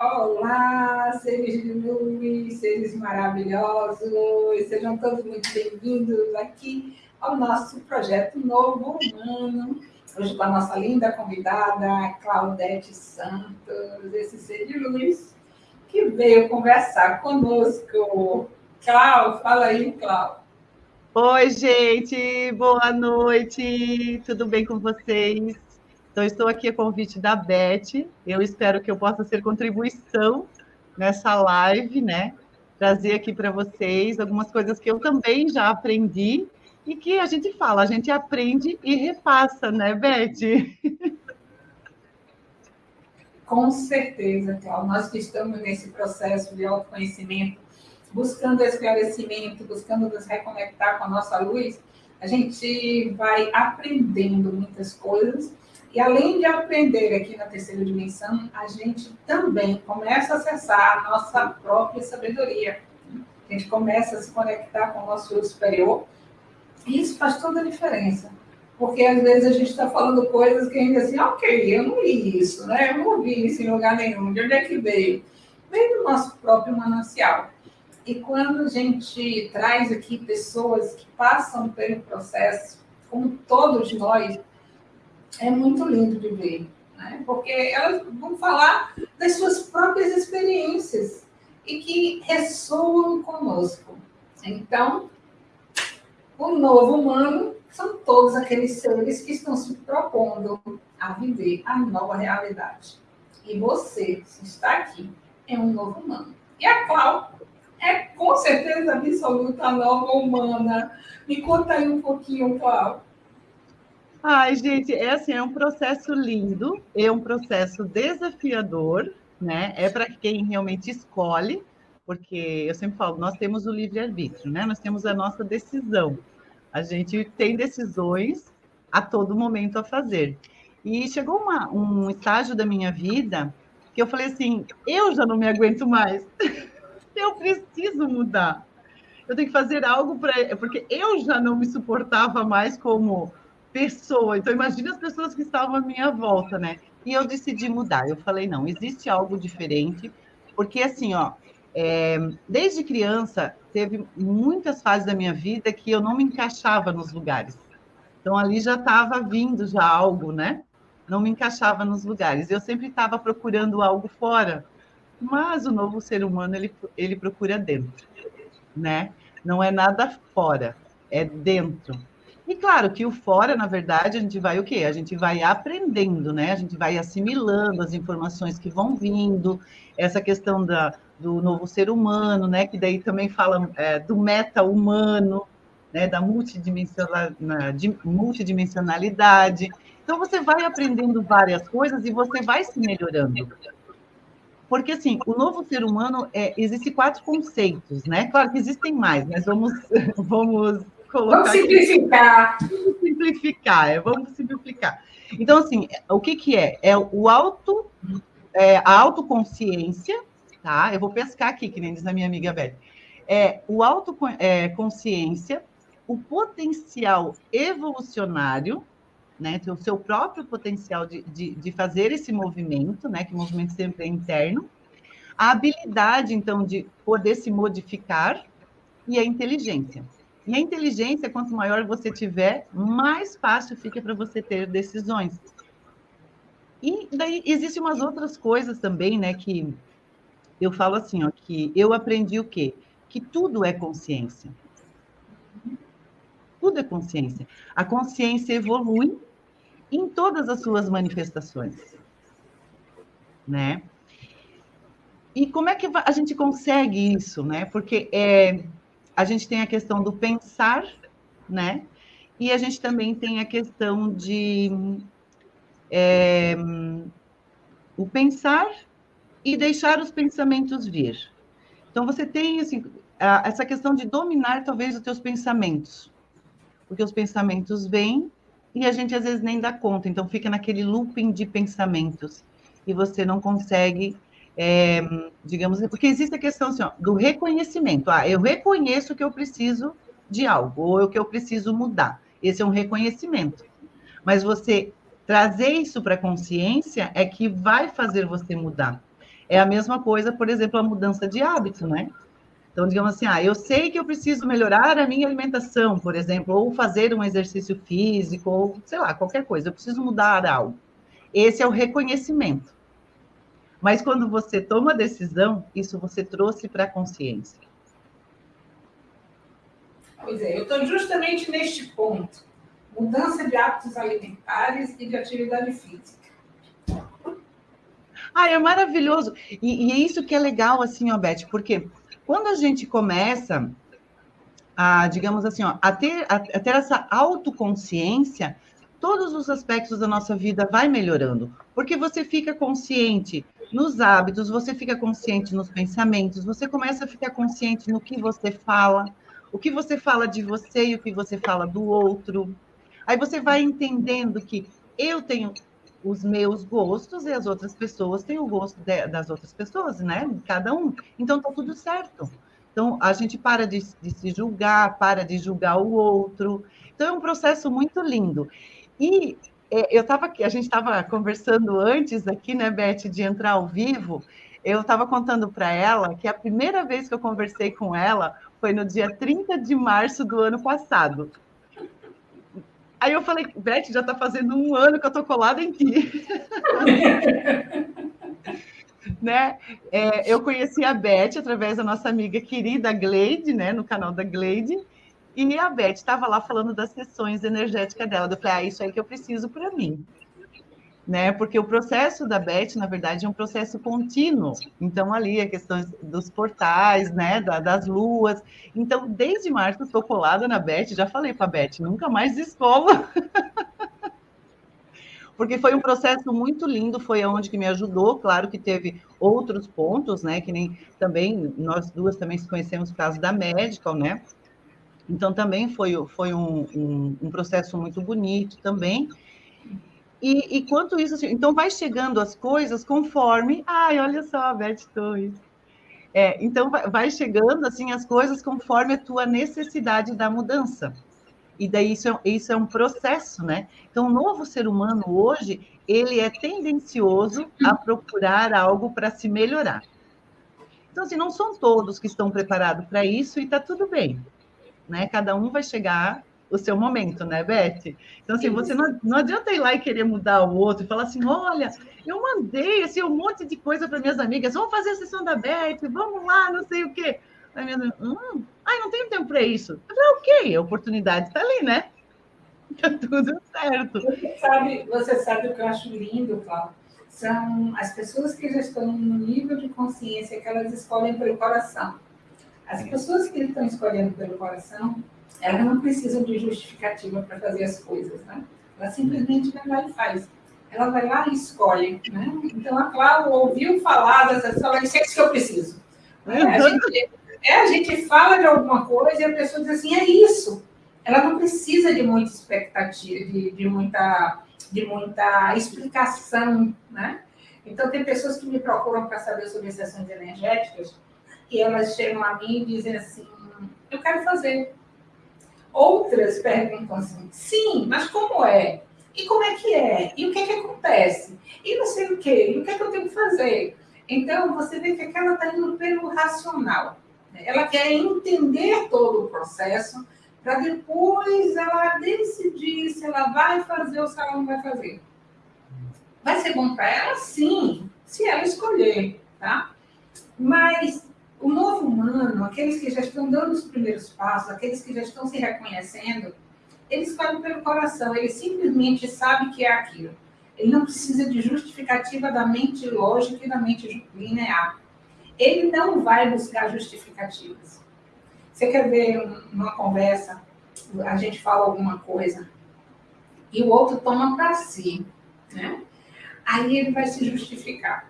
Olá, seres de luz, seres maravilhosos, sejam todos muito bem-vindos aqui ao nosso projeto Novo Humano. Hoje com a nossa linda convidada, Claudete Santos, esse ser de luz, que veio conversar conosco. Clau, fala aí, Clau. Oi, gente, boa noite, tudo bem com vocês? Então, estou aqui a convite da Beth. Eu espero que eu possa ser contribuição nessa live, né? Trazer aqui para vocês algumas coisas que eu também já aprendi e que a gente fala, a gente aprende e repassa, né, Beth? Com certeza, Cláudia. Nós que estamos nesse processo de autoconhecimento, buscando esclarecimento, buscando nos reconectar com a nossa luz, a gente vai aprendendo muitas coisas e além de aprender aqui na terceira dimensão, a gente também começa a acessar a nossa própria sabedoria. A gente começa a se conectar com o nosso eu superior. E isso faz toda a diferença. Porque às vezes a gente está falando coisas que ainda assim, ok, eu não li isso, né? Eu não vi isso em lugar nenhum. De onde é que veio? Veio do nosso próprio manancial. E quando a gente traz aqui pessoas que passam pelo processo, como todos nós, é muito lindo de ver, né? porque elas vão falar das suas próprias experiências e que ressoam conosco. Então, o novo humano são todos aqueles seres que estão se propondo a viver a nova realidade. E você, se está aqui, é um novo humano. E a Clau é com certeza absoluta a nova humana. Me conta aí um pouquinho, Clau. Ai, gente, é assim, é um processo lindo, é um processo desafiador, né? É para quem realmente escolhe, porque eu sempre falo, nós temos o livre-arbítrio, né? Nós temos a nossa decisão. A gente tem decisões a todo momento a fazer. E chegou uma, um estágio da minha vida que eu falei assim: eu já não me aguento mais. eu preciso mudar. Eu tenho que fazer algo para. Porque eu já não me suportava mais como pessoa. Então, imagine as pessoas que estavam à minha volta, né? E eu decidi mudar. Eu falei, não, existe algo diferente, porque assim, ó, é, desde criança, teve muitas fases da minha vida que eu não me encaixava nos lugares. Então, ali já estava vindo já algo, né? Não me encaixava nos lugares. Eu sempre estava procurando algo fora. Mas o novo ser humano, ele, ele procura dentro, né? Não é nada fora, é dentro. E claro que o fora, na verdade, a gente vai o quê? A gente vai aprendendo, né? A gente vai assimilando as informações que vão vindo, essa questão da, do novo ser humano, né? Que daí também fala é, do meta-humano, né? Da multidimensionalidade. Então, você vai aprendendo várias coisas e você vai se melhorando. Porque, assim, o novo ser humano, é, existe quatro conceitos, né? Claro que existem mais, mas vamos, vamos colocar. Vamos simplificar. Aqui. Vamos simplificar, é, vamos simplificar. Então, assim, o que, que é? É o auto, é, a autoconsciência, tá? Eu vou pescar aqui, que nem diz a minha amiga Beth. É o autoconsciência, é, o potencial evolucionário, né? O seu próprio potencial de, de, de fazer esse movimento, né? Que o movimento sempre é interno. A habilidade, então, de poder se modificar e a inteligência. E a inteligência, quanto maior você tiver, mais fácil fica para você ter decisões. E daí existem umas outras coisas também, né, que eu falo assim, ó, que eu aprendi o quê? Que tudo é consciência. Tudo é consciência. A consciência evolui em todas as suas manifestações, né? E como é que a gente consegue isso, né? Porque é, a gente tem a questão do pensar, né? E a gente também tem a questão de é, o pensar e deixar os pensamentos vir. Então você tem assim, a, essa questão de dominar talvez os teus pensamentos, porque os pensamentos vêm e a gente às vezes nem dá conta, então fica naquele looping de pensamentos e você não consegue é, digamos, porque existe a questão assim, ó, do reconhecimento. Ah, eu reconheço que eu preciso de algo, ou que eu preciso mudar. Esse é um reconhecimento. Mas você trazer isso para a consciência é que vai fazer você mudar. É a mesma coisa, por exemplo, a mudança de hábito, né? Então, digamos assim, ah, eu sei que eu preciso melhorar a minha alimentação, por exemplo, ou fazer um exercício físico, ou sei lá, qualquer coisa, eu preciso mudar algo. Esse é o reconhecimento. Mas quando você toma a decisão, isso você trouxe para a consciência. Pois é, eu estou justamente neste ponto. Mudança de hábitos alimentares e de atividade física. Ah, é maravilhoso. E, e é isso que é legal, assim, ó, Beth, porque quando a gente começa a, digamos assim, ó, a, ter, a, a ter essa autoconsciência, todos os aspectos da nossa vida vai melhorando, porque você fica consciente nos hábitos, você fica consciente nos pensamentos, você começa a ficar consciente no que você fala, o que você fala de você e o que você fala do outro. Aí você vai entendendo que eu tenho os meus gostos e as outras pessoas têm o gosto de, das outras pessoas, né? Cada um. Então tá tudo certo. Então a gente para de, de se julgar, para de julgar o outro. Então é um processo muito lindo. E é, eu estava aqui, a gente estava conversando antes aqui, né, Beth, de entrar ao vivo. Eu estava contando para ela que a primeira vez que eu conversei com ela foi no dia 30 de março do ano passado. Aí eu falei, Beth, já está fazendo um ano que eu estou colada em ti. né? É, eu conheci a Beth através da nossa amiga querida Gleide, né? No canal da Gleide. E a Beth estava lá falando das sessões energéticas dela. Eu falei, ah, isso aí que eu preciso para mim né? Porque o processo da Beth, na verdade, é um processo contínuo. Então, ali a questão dos portais, né? das luas. Então, desde março, estou colada na Beth, já falei para a Beth, nunca mais escova. Porque foi um processo muito lindo, foi aonde que me ajudou. Claro que teve outros pontos, né? Que nem também nós duas também se conhecemos por causa da Medical, né? Então também foi, foi um, um, um processo muito bonito também. E, e quanto isso, assim, então vai chegando as coisas conforme. Ai, olha só, a Beth Torres. É, então vai chegando assim as coisas conforme a tua necessidade da mudança. E daí isso é, isso é um processo, né? Então, o novo ser humano hoje, ele é tendencioso a procurar algo para se melhorar. Então, assim, não são todos que estão preparados para isso e está tudo bem. Né? Cada um vai chegar o seu momento, né, Beth? Então, assim, você não, não adianta ir lá e querer mudar o outro e falar assim: olha, eu mandei assim, um monte de coisa para minhas amigas, vamos fazer a sessão da Beth, vamos lá, não sei o quê. Aí minha hum, ai, não tenho tempo para isso. Eu falei, ok, a oportunidade está ali, né? Tá tudo certo. Você sabe, você sabe o que eu acho lindo, Cláudio? São as pessoas que já estão no nível de consciência que elas escolhem pelo coração. As pessoas que estão escolhendo pelo coração, elas não precisam de justificativa para fazer as coisas, né? Ela simplesmente vai lá e faz. Ela vai lá e escolhe, né? Então, a Cláudia ouviu falar dessas ela disse, é isso que eu preciso. É, a, gente, é, a gente fala de alguma coisa e a pessoa diz assim, é isso. Ela não precisa de muita expectativa, de, de muita, de muita explicação, né? Então, tem pessoas que me procuram para saber sobre sessões energéticas e elas chegam a mim e dizem assim, eu quero fazer, Outras perguntam assim, sim, mas como é? E como é que é? E o que é que acontece? E não sei o quê, e o que é que eu tenho que fazer? Então, você vê que aquela está indo pelo racional. Né? Ela quer entender todo o processo para depois ela decidir se ela vai fazer ou se ela não vai fazer. Vai ser bom para ela? Sim, se ela escolher, tá? Mas o novo humano, aqueles que já estão dando os primeiros passos, aqueles que já estão se reconhecendo, eles falam pelo coração, ele simplesmente sabe que é aquilo. Ele não precisa de justificativa da mente lógica e da mente linear. Ele não vai buscar justificativas. Você quer ver uma conversa, a gente fala alguma coisa, e o outro toma para si, né? Aí ele vai se justificar.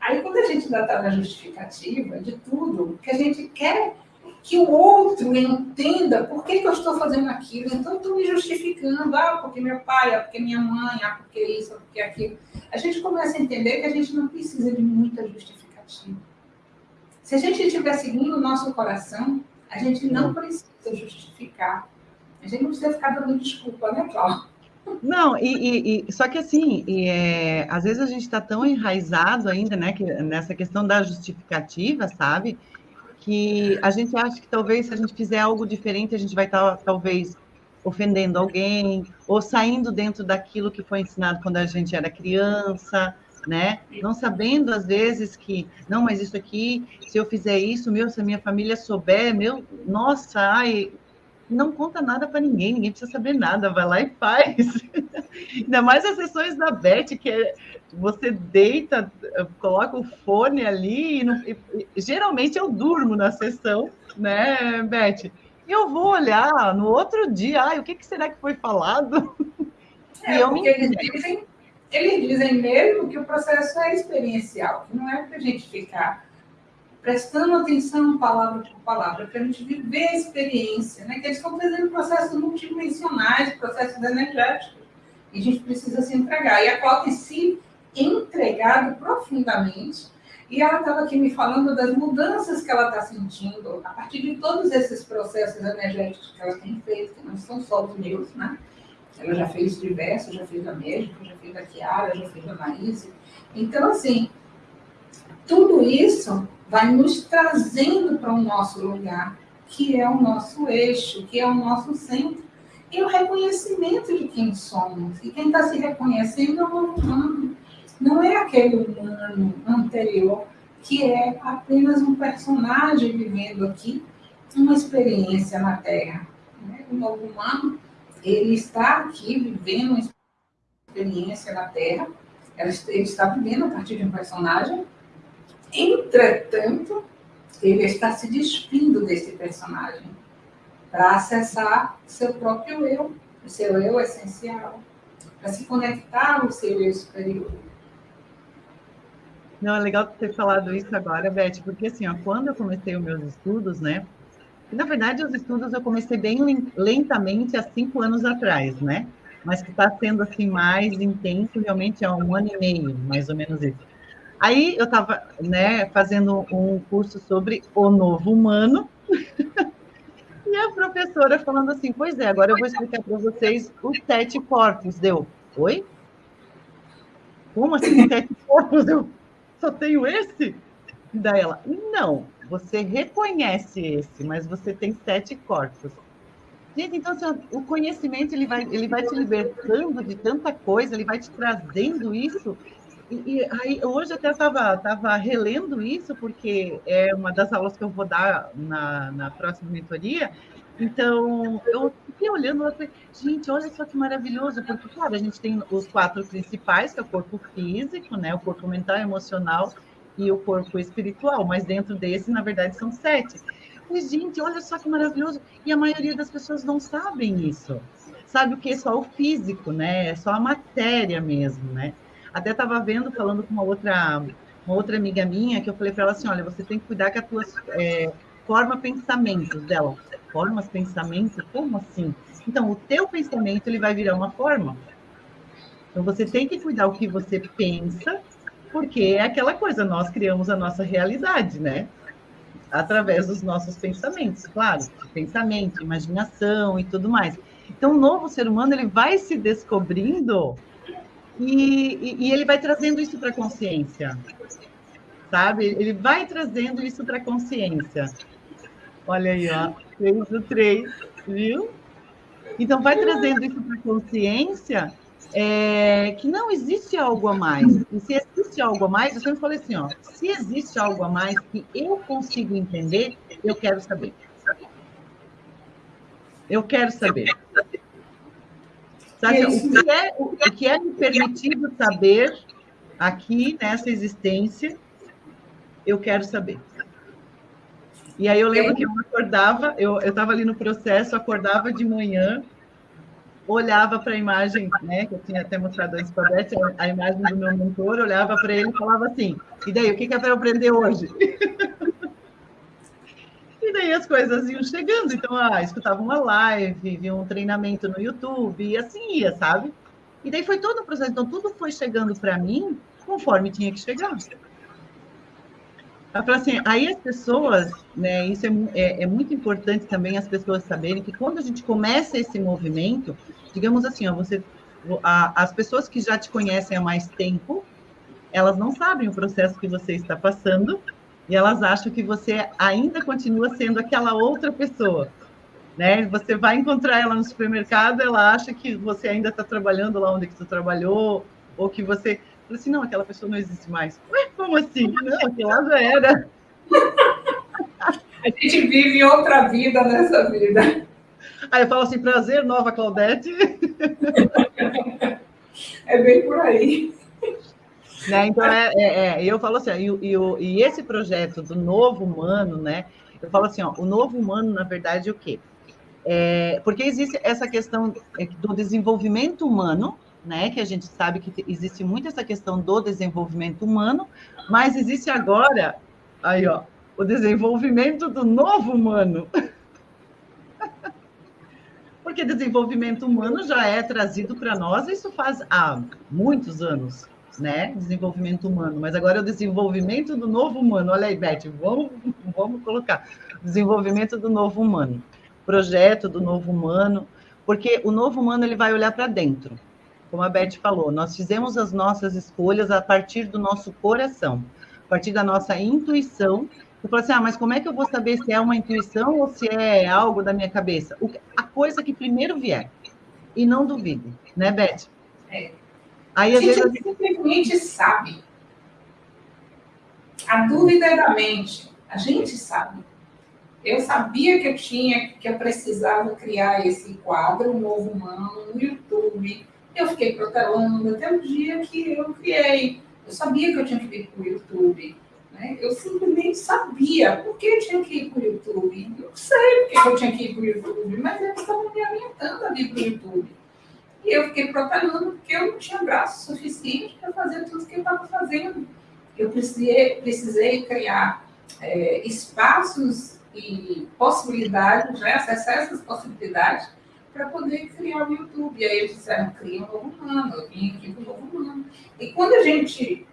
Aí, quando a gente ainda está na justificativa de tudo, que a gente quer que o outro entenda por que, que eu estou fazendo aquilo, então estou me justificando, ah, porque meu pai, ah, porque minha mãe, ah, porque isso, ah, porque aquilo. A gente começa a entender que a gente não precisa de muita justificativa. Se a gente estiver seguindo o nosso coração, a gente não precisa justificar. A gente não precisa ficar dando desculpa, né, Cláudia? Não, e, e, e, só que assim, e, é, às vezes a gente está tão enraizado ainda, né, que, nessa questão da justificativa, sabe? Que a gente acha que talvez se a gente fizer algo diferente, a gente vai estar tá, talvez ofendendo alguém, ou saindo dentro daquilo que foi ensinado quando a gente era criança, né? Não sabendo às vezes que, não, mas isso aqui, se eu fizer isso, meu, se a minha família souber, meu, nossa, ai, não conta nada para ninguém, ninguém precisa saber nada, vai lá e faz. Ainda mais as sessões da Beth, que é, você deita, coloca o fone ali, e, não, e, geralmente eu durmo na sessão, né, Beth? Eu vou olhar no outro dia, ai, o que, que será que foi falado? É, e eu me... eles dizem, eles dizem mesmo que o processo é experiencial, que não é para a gente ficar prestando atenção palavra por palavra, para a gente viver a experiência, né? que eles estão fazendo processos multidimensionais, processos energéticos, e a gente precisa se entregar. E a tem se entregado profundamente, e ela estava aqui me falando das mudanças que ela está sentindo a partir de todos esses processos energéticos que ela tem feito, que não são só os meus, né? Ela já fez diversos, já fez a médica, já fez a Kiara, já fez a Maíse. Então, assim, tudo isso vai nos trazendo para o nosso lugar, que é o nosso eixo, que é o nosso centro, e o reconhecimento de quem somos. E quem está se reconhecendo é o humano, não é aquele humano anterior, que é apenas um personagem vivendo aqui uma experiência na Terra. O novo humano, ele está aqui vivendo uma experiência na Terra, ele está vivendo a partir de um personagem, Entretanto, ele está se despindo desse personagem para acessar seu próprio eu, o seu eu essencial, para se conectar ao seu eu superior. Não, é legal ter falado isso agora, Beth, porque assim, ó, quando eu comecei os meus estudos, né? Na verdade, os estudos eu comecei bem lentamente há cinco anos atrás, né? Mas que está sendo assim mais intenso realmente há um ano e meio, mais ou menos isso. Aí eu estava né, fazendo um curso sobre o novo humano, e a professora falando assim: Pois é, agora eu vou explicar para vocês os sete corpos. Deu, oi? Como assim sete corpos? Eu só tenho esse? Daí ela: Não, você reconhece esse, mas você tem sete corpos. Gente, então assim, o conhecimento ele vai, ele vai te libertando de tanta coisa, ele vai te trazendo isso e, aí, hoje até estava tava relendo isso, porque é uma das aulas que eu vou dar na, na próxima mentoria. Então, eu fiquei olhando e falei, gente, olha só que maravilhoso, porque, claro, a gente tem os quatro principais, que é o corpo físico, né, o corpo mental, emocional e o corpo espiritual, mas dentro desse, na verdade, são sete. E, gente, olha só que maravilhoso. E a maioria das pessoas não sabem isso. Sabe o que? É só o físico, né? É só a matéria mesmo, né? Até estava vendo, falando com uma outra, uma outra amiga minha, que eu falei para ela assim, olha, você tem que cuidar que a tua é, forma pensamentos dela. Formas pensamentos? Como assim? Então, o teu pensamento, ele vai virar uma forma. Então, você tem que cuidar o que você pensa, porque é aquela coisa, nós criamos a nossa realidade, né? Através dos nossos pensamentos, claro. Pensamento, imaginação e tudo mais. Então, o novo ser humano, ele vai se descobrindo e, e, ele vai trazendo isso para a consciência, sabe? Ele vai trazendo isso para a consciência. Olha aí, ó, três do três, viu? Então, vai trazendo isso para a consciência é, que não existe algo a mais. E se existe algo a mais, eu sempre falei assim, ó, se existe algo a mais que eu consigo entender, eu quero saber. Eu quero saber. Sabe, o, que é, o que é me permitido saber aqui nessa existência, eu quero saber. E aí eu lembro que eu acordava, eu estava ali no processo, acordava de manhã, olhava para a imagem, né, que eu tinha até mostrado antes para a Beth, a imagem do meu mentor, olhava para ele e falava assim, e daí, o que, que é para eu aprender hoje? E daí as coisas iam chegando. Então, ah, escutava uma live, via um treinamento no YouTube, e assim ia, sabe? E daí foi todo o processo. Então, tudo foi chegando para mim conforme tinha que chegar. Assim, aí as pessoas, né, isso é, é, é, muito importante também as pessoas saberem que quando a gente começa esse movimento, digamos assim, ó, você a, as pessoas que já te conhecem há mais tempo, elas não sabem o processo que você está passando e elas acham que você ainda continua sendo aquela outra pessoa. Né? Você vai encontrar ela no supermercado, ela acha que você ainda está trabalhando lá onde que você trabalhou, ou que você. Fala assim, não, aquela pessoa não existe mais. Ué, como assim? Não, aquela já era. A gente vive outra vida nessa vida. Aí eu falo assim, prazer, nova Claudete. É bem por aí. Né? Então, é, é, é, eu falo assim, e, e, e, esse projeto do novo humano, né? Eu falo assim, ó, o novo humano, na verdade, é o quê? É, porque existe essa questão é, do desenvolvimento humano, né? Que a gente sabe que existe muito essa questão do desenvolvimento humano, mas existe agora, aí, ó, o desenvolvimento do novo humano. Porque desenvolvimento humano já é trazido para nós, isso faz há muitos anos, né? Desenvolvimento humano, mas agora é o desenvolvimento do novo humano. Olha aí, Beth, vamos, vamos colocar desenvolvimento do novo humano, projeto do novo humano, porque o novo humano ele vai olhar para dentro. Como a Beth falou, nós fizemos as nossas escolhas a partir do nosso coração, a partir da nossa intuição eu falo assim, ah, mas como é que eu vou saber se é uma intuição ou se é algo da minha cabeça? O, a coisa que primeiro vier. E não duvide, né, Beth? É. Aí, gente vezes... simplesmente sabe. A dúvida é da mente. A gente sabe. Eu sabia que eu tinha, que eu precisava criar esse quadro, um novo humano, no YouTube. Eu fiquei protelando até o dia que eu criei. Eu sabia que eu tinha que vir para o YouTube. Né? Eu simplesmente sabia por que eu tinha que ir para o YouTube. Eu não sei por que eu tinha que ir para o YouTube, mas eles estavam me orientando a vir para o YouTube. E eu fiquei protelando porque eu não tinha braço suficiente para fazer tudo o que eu estava fazendo. Eu precisei, precisei criar é, espaços e possibilidades, né, acessar essas possibilidades para poder criar o YouTube. E aí eles disseram, cria um novo humano, eu vim aqui com um novo humano. E quando a gente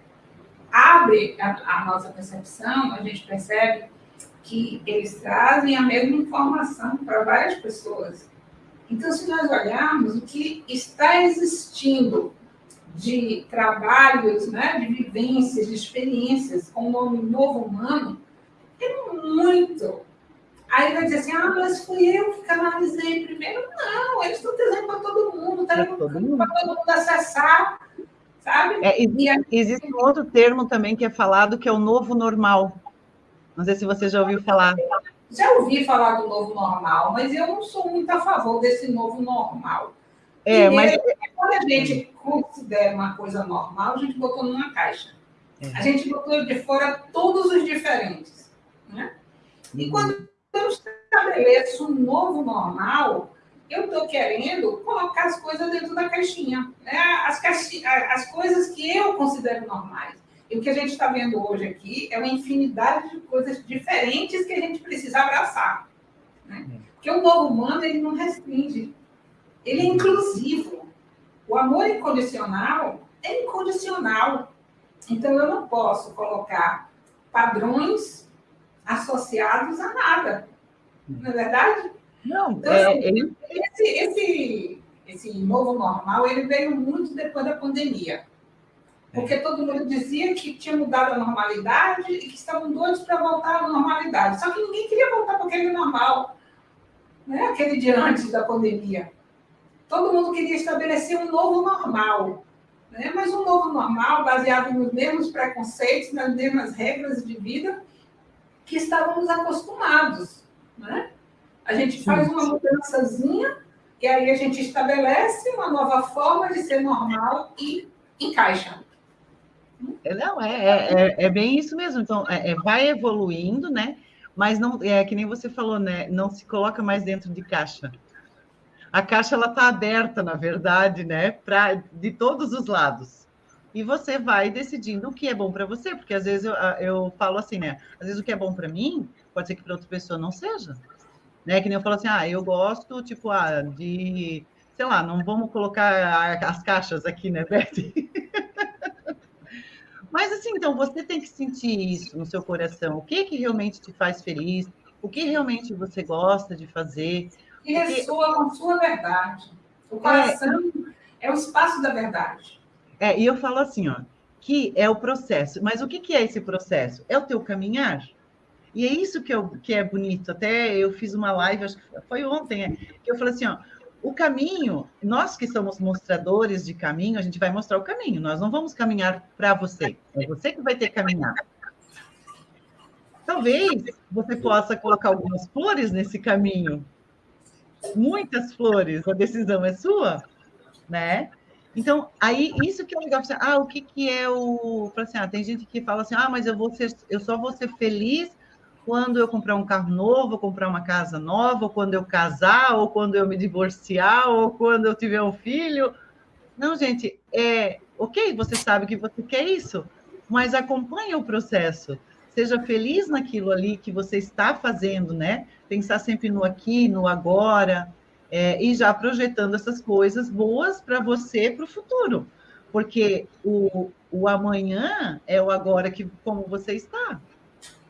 abre a, a nossa percepção, a gente percebe que eles trazem a mesma informação para várias pessoas. Então, se nós olharmos o que está existindo de trabalhos, né, de vivências, de experiências com o nome novo humano, é muito. Aí vai dizer assim, ah, mas fui eu que canalizei primeiro. Não, eles estão trazendo para todo mundo, está para todo mundo acessar sabe? É, existe, existe um outro termo também que é falado, que é o novo normal. Não sei se você já ouviu falar. Já ouvi falar do novo normal, mas eu não sou muito a favor desse novo normal. É, mas... Quando a gente considera uma coisa normal, a gente botou numa caixa. É. A gente botou de fora todos os diferentes. Né? E uhum. quando eu estabeleço um novo normal, eu estou querendo colocar as coisas dentro da caixinha, né? as, caixi as coisas que eu considero normais. E o que a gente está vendo hoje aqui é uma infinidade de coisas diferentes que a gente precisa abraçar. Né? É. Porque o novo humano ele não restringe, ele é inclusivo. O amor incondicional é incondicional. Então eu não posso colocar padrões associados a nada. Não é verdade? Não, então, é, assim, ele... esse, esse, esse novo normal ele veio muito depois da pandemia. Porque todo mundo dizia que tinha mudado a normalidade e que estavam doidos para voltar à normalidade. Só que ninguém queria voltar para aquele normal, né? aquele de antes da pandemia. Todo mundo queria estabelecer um novo normal. Né? Mas um novo normal baseado nos mesmos preconceitos, nas mesmas regras de vida que estávamos acostumados. Né? A gente faz uma mudançazinha e aí a gente estabelece uma nova forma de ser normal e encaixa. É, não, é, é, é, é bem isso mesmo. Então, é, é, vai evoluindo, né? Mas não é que nem você falou, né? Não se coloca mais dentro de caixa. A caixa ela está aberta, na verdade, né? Para de todos os lados. E você vai decidindo o que é bom para você, porque às vezes eu, eu falo assim, né? Às vezes o que é bom para mim pode ser que para outra pessoa não seja né? Que nem eu falo assim, ah, eu gosto, tipo, ah, de, sei lá, não vamos colocar as caixas aqui, né, Beth? Mas assim, então você tem que sentir isso no seu coração. O que que realmente te faz feliz? O que realmente você gosta de fazer? E ressoa com sua verdade. O coração, é... É o espaço da verdade. É, e eu falo assim, ó, que é o processo. Mas o que, que é esse processo? É o teu caminhar. E é isso que, eu, que é bonito. Até eu fiz uma live, acho que foi ontem, é, que eu falei assim, ó, o caminho, nós que somos mostradores de caminho, a gente vai mostrar o caminho. Nós não vamos caminhar para você. É você que vai ter que caminhar. Talvez você possa colocar algumas flores nesse caminho. Muitas flores. A decisão é sua, né? Então, aí, isso que é legal. Ah, o que, que é o. Assim, ah, tem gente que fala assim: ah, mas eu, vou ser, eu só vou ser feliz quando eu comprar um carro novo, ou comprar uma casa nova, ou quando eu casar, ou quando eu me divorciar, ou quando eu tiver um filho. Não, gente, é ok, você sabe que você quer isso, mas acompanhe o processo. Seja feliz naquilo ali que você está fazendo, né? Pensar sempre no aqui, no agora, é, e já projetando essas coisas boas para você para o futuro. Porque o, o amanhã é o agora que como você está.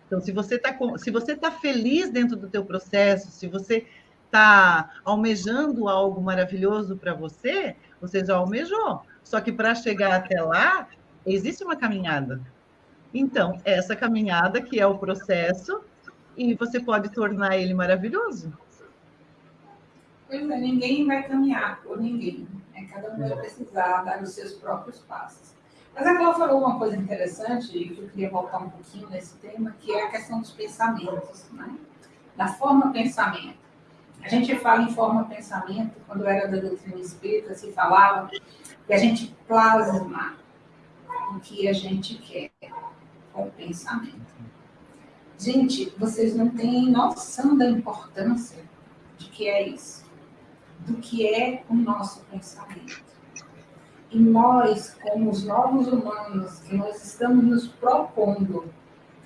Então, se você está se você tá feliz dentro do teu processo, se você está almejando algo maravilhoso para você, você já almejou. Só que para chegar até lá, existe uma caminhada. Então, essa caminhada que é o processo, e você pode tornar ele maravilhoso. Pois é, ninguém vai caminhar por ninguém. Né? Cada um vai precisar dar os seus próprios passos. Mas a Cláudia falou uma coisa interessante, e que eu queria voltar um pouquinho nesse tema, que é a questão dos pensamentos, né? da forma pensamento. A gente fala em forma pensamento, quando era da doutrina espírita, se falava que a gente plasma o que a gente quer com o pensamento. Gente, vocês não têm noção da importância de que é isso, do que é o nosso pensamento. E nós, como os novos humanos, que nós estamos nos propondo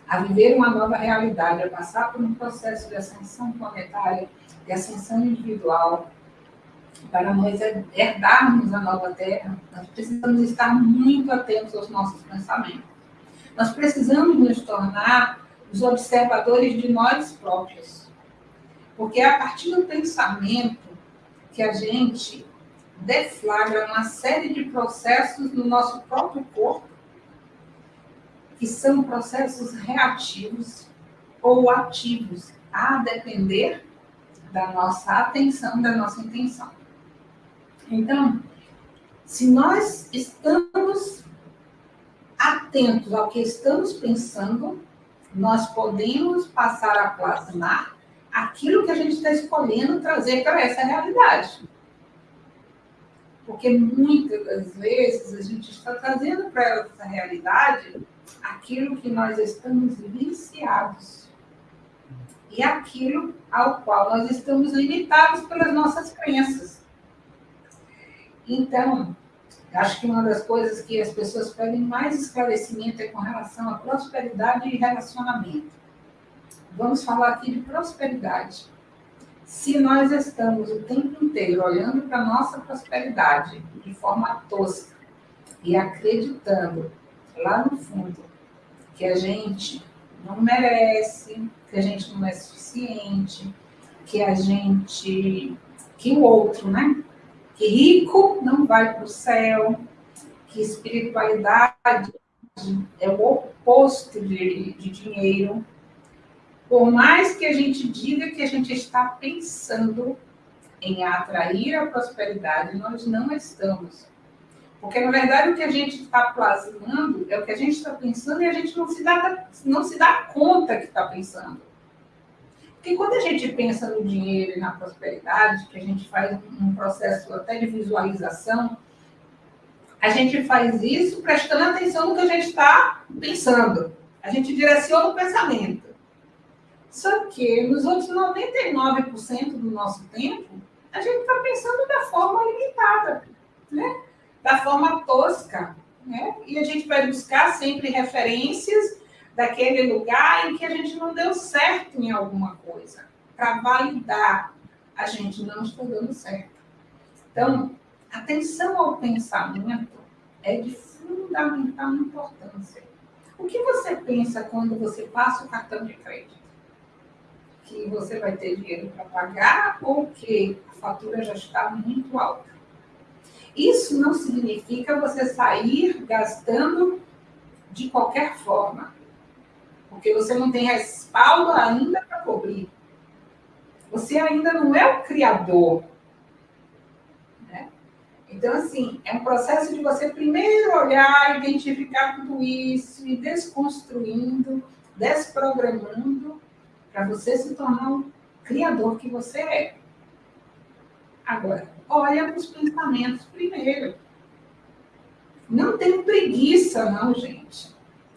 a viver uma nova realidade, a passar por um processo de ascensão planetária, de ascensão individual, para nós herdarmos a nova Terra, nós precisamos estar muito atentos aos nossos pensamentos. Nós precisamos nos tornar os observadores de nós próprios. Porque é a partir do pensamento que a gente deflagra uma série de processos no nosso próprio corpo, que são processos reativos ou ativos, a depender da nossa atenção, da nossa intenção. Então, se nós estamos atentos ao que estamos pensando, nós podemos passar a plasmar aquilo que a gente está escolhendo trazer para essa realidade. Porque muitas das vezes a gente está trazendo para essa realidade aquilo que nós estamos viciados e aquilo ao qual nós estamos limitados pelas nossas crenças. Então, acho que uma das coisas que as pessoas pedem mais esclarecimento é com relação à prosperidade e relacionamento. Vamos falar aqui de prosperidade. Se nós estamos o tempo inteiro olhando para a nossa prosperidade de forma tosca e acreditando lá no fundo que a gente não merece, que a gente não é suficiente, que a gente. que o outro, né? Que rico não vai para o céu, que espiritualidade é o oposto de, de dinheiro, por mais que a gente diga que a gente está pensando em atrair a prosperidade, nós não estamos. Porque, na verdade, o que a gente está plasmando é o que a gente está pensando e a gente não se dá, não se dá conta que está pensando. Porque quando a gente pensa no dinheiro e na prosperidade, que a gente faz um processo até de visualização, a gente faz isso prestando atenção no que a gente está pensando. A gente direciona o pensamento. Só que nos outros 99% do nosso tempo, a gente está pensando da forma limitada, né? da forma tosca. Né? E a gente vai buscar sempre referências daquele lugar em que a gente não deu certo em alguma coisa, para validar a gente não está dando certo. Então, atenção ao pensamento é de fundamental importância. O que você pensa quando você passa o cartão de crédito? Que você vai ter dinheiro para pagar ou que a fatura já está muito alta. Isso não significa você sair gastando de qualquer forma, porque você não tem respaldo ainda para cobrir. Você ainda não é o criador. Né? Então, assim, é um processo de você primeiro olhar, identificar tudo isso, e desconstruindo, desprogramando, para você se tornar um criador que você é. Agora, olha os pensamentos primeiro. Não tem preguiça, não, gente.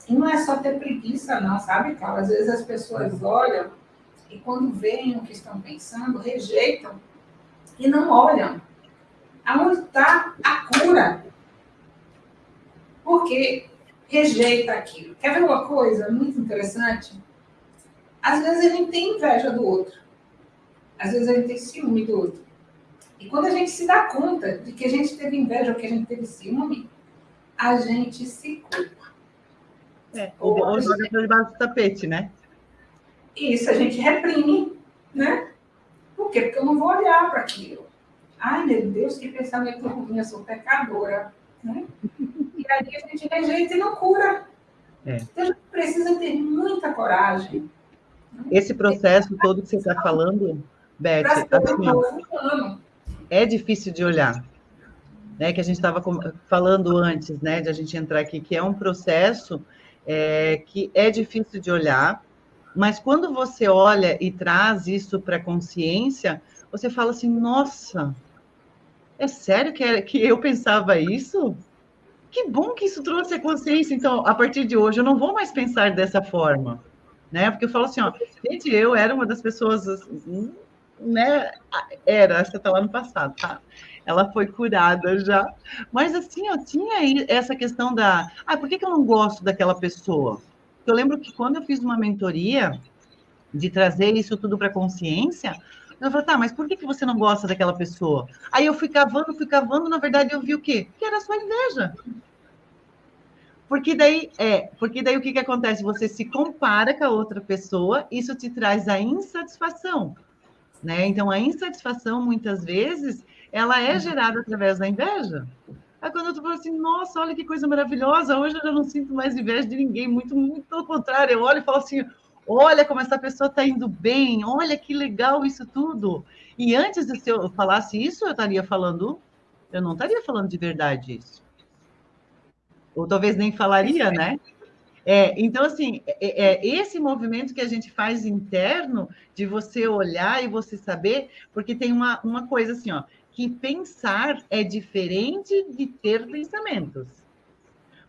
E não é só ter preguiça, não, sabe, Carla? Às vezes as pessoas olham e quando veem o que estão pensando, rejeitam e não olham. Aonde está a cura? Porque rejeita aquilo. Quer ver uma coisa muito interessante? Às vezes a gente tem inveja do outro. Às vezes a gente tem ciúme do outro. E quando a gente se dá conta de que a gente teve inveja ou que a gente teve ciúme, a gente se culpa. É, ou, ou joga para debaixo do tapete, né? Isso a gente reprime, né? Por quê? Porque eu não vou olhar para aquilo. Ai, meu Deus, que pensamento ruim, eu sou pecadora. Né? E aí a gente rejeita e não cura. É. Então a gente precisa ter muita coragem. Esse processo todo que você está falando, Beth, assim, é difícil de olhar. Né, que a gente estava falando antes, né, de a gente entrar aqui, que é um processo é, que é difícil de olhar, mas quando você olha e traz isso para a consciência, você fala assim: nossa, é sério que, é, que eu pensava isso? Que bom que isso trouxe a consciência. Então, a partir de hoje, eu não vou mais pensar dessa forma. Né? Porque eu falo assim: ó, gente, eu era uma das pessoas né? Era, essa tá lá no passado, tá? Ela foi curada já. Mas assim, eu tinha essa questão da. Ah, por que, que eu não gosto daquela pessoa? Eu lembro que quando eu fiz uma mentoria de trazer isso tudo para consciência, eu falei, tá, mas por que, que você não gosta daquela pessoa? Aí eu fui cavando, fui cavando, na verdade eu vi o quê? Que era sua inveja. Porque daí, é, porque daí o que, que acontece? Você se compara com a outra pessoa, isso te traz a insatisfação. Né? Então, a insatisfação, muitas vezes, ela é gerada através da inveja. Aí quando tô falando assim, nossa, olha que coisa maravilhosa, hoje eu já não sinto mais inveja de ninguém, muito, muito pelo contrário, eu olho e falo assim, olha como essa pessoa está indo bem, olha que legal isso tudo. E antes de eu falasse isso, eu estaria falando, eu não estaria falando de verdade isso. Ou talvez nem falaria, né? É, então, assim, é, é, esse movimento que a gente faz interno, de você olhar e você saber, porque tem uma, uma coisa assim, ó, que pensar é diferente de ter pensamentos.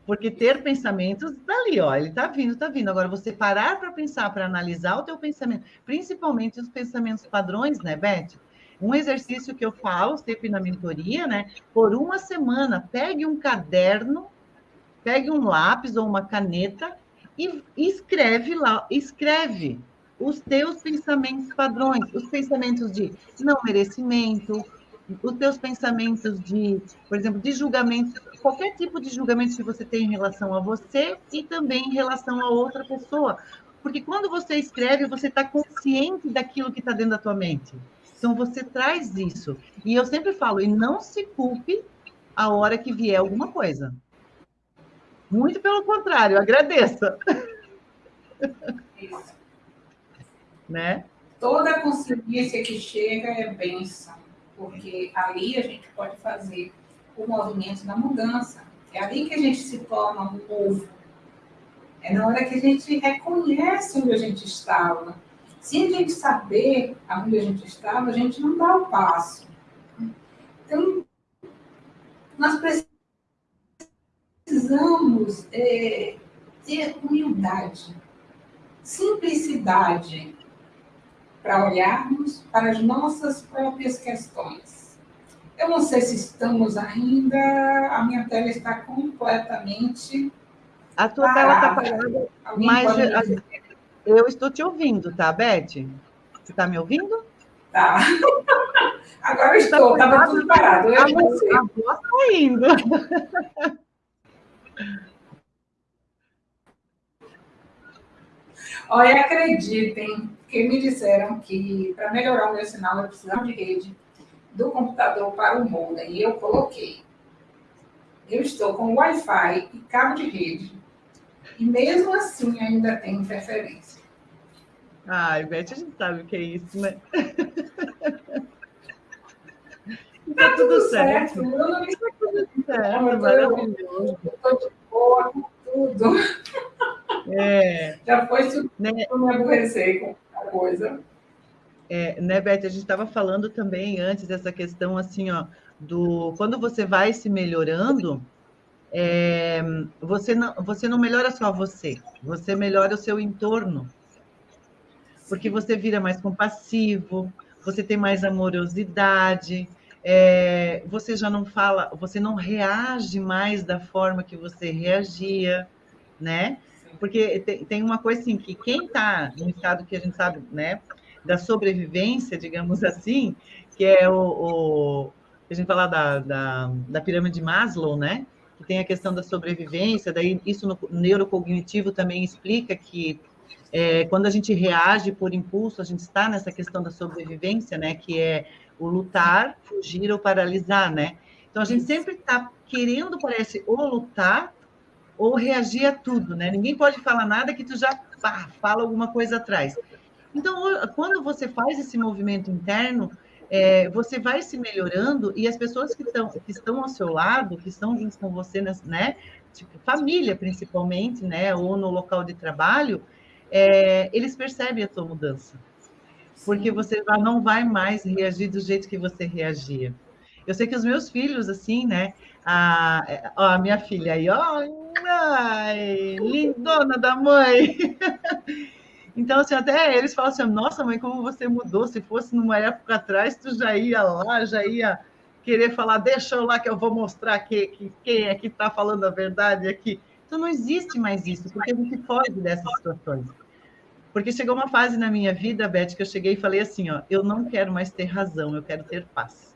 Porque ter pensamentos dali, ó, ele tá vindo, tá vindo. Agora, você parar para pensar, para analisar o teu pensamento, principalmente os pensamentos padrões, né, Beth? Um exercício que eu falo sempre na mentoria, né? Por uma semana, pegue um caderno pegue um lápis ou uma caneta e escreve lá, escreve os teus pensamentos padrões, os pensamentos de não merecimento, os teus pensamentos de, por exemplo, de julgamento, qualquer tipo de julgamento que você tem em relação a você e também em relação a outra pessoa. Porque quando você escreve, você está consciente daquilo que está dentro da tua mente. Então você traz isso. E eu sempre falo, e não se culpe a hora que vier alguma coisa. Muito pelo contrário, agradeça. Isso. né? Toda consciência que chega é benção, porque ali a gente pode fazer o movimento da mudança. É ali que a gente se torna um povo. É na hora que a gente reconhece onde a gente estava. Se a gente saber onde a gente estava, a gente não dá o passo. Então, nós precisamos precisamos é, ter humildade, simplicidade para olharmos para as nossas próprias questões. Eu não sei se estamos ainda, a minha tela está completamente. A tua parada. tela está parada, mas eu estou te ouvindo, tá, Beth? Você está me ouvindo? Tá. Agora estou, estava tudo parado. Eu a, voz está indo. Olha, acreditem que me disseram que para melhorar o meu sinal eu precisava de rede do computador para o modem. E eu coloquei. eu estou com Wi-Fi e cabo de rede, e mesmo assim ainda tem interferência. Ai, Beth, a gente sabe o que é isso, né? Tá, tá, tudo, certo. certo. Eu tudo certo, maravilhoso. Estou de boa com tudo. É. Já foi isso né? me aborrecer com a coisa. É, né, Beth, a gente estava falando também antes dessa questão assim, ó, do quando você vai se melhorando, é, você, não, você não melhora só você, você melhora o seu entorno. Porque você vira mais compassivo, você tem mais amorosidade, é, você já não fala, você não reage mais da forma que você reagia, né? Porque tem, uma coisa assim, que quem está no estado que a gente sabe, né, da sobrevivência, digamos assim, que é o, o a gente fala da, da, da pirâmide de Maslow, né? Que tem a questão da sobrevivência, daí isso no neurocognitivo também explica que é, quando a gente reage por impulso, a gente está nessa questão da sobrevivência, né? Que é o lutar, fugir ou paralisar, né? Então a gente sempre está querendo, parece, ou lutar ou reagir a tudo, né? Ninguém pode falar nada que tu já pá, fala alguma coisa atrás. Então, quando você faz esse movimento interno, é, você vai se melhorando e as pessoas que estão, que estão ao seu lado, que estão junto com você, né? Tipo, família, principalmente, né? Ou no local de trabalho, é, eles percebem a tua mudança porque você não vai mais reagir do jeito que você reagia. Eu sei que os meus filhos, assim, né? A, a minha filha aí, ó, ai, lindona da mãe. Então, assim, até eles falam assim: nossa, mãe, como você mudou. Se fosse numa época atrás, tu já ia lá, já ia querer falar, deixa eu lá que eu vou mostrar que, que quem é que está falando a verdade aqui. Então, não existe mais isso, porque a gente foge dessas situações. Porque chegou uma fase na minha vida, Beth, que eu cheguei e falei assim, ó, eu não quero mais ter razão, eu quero ter paz.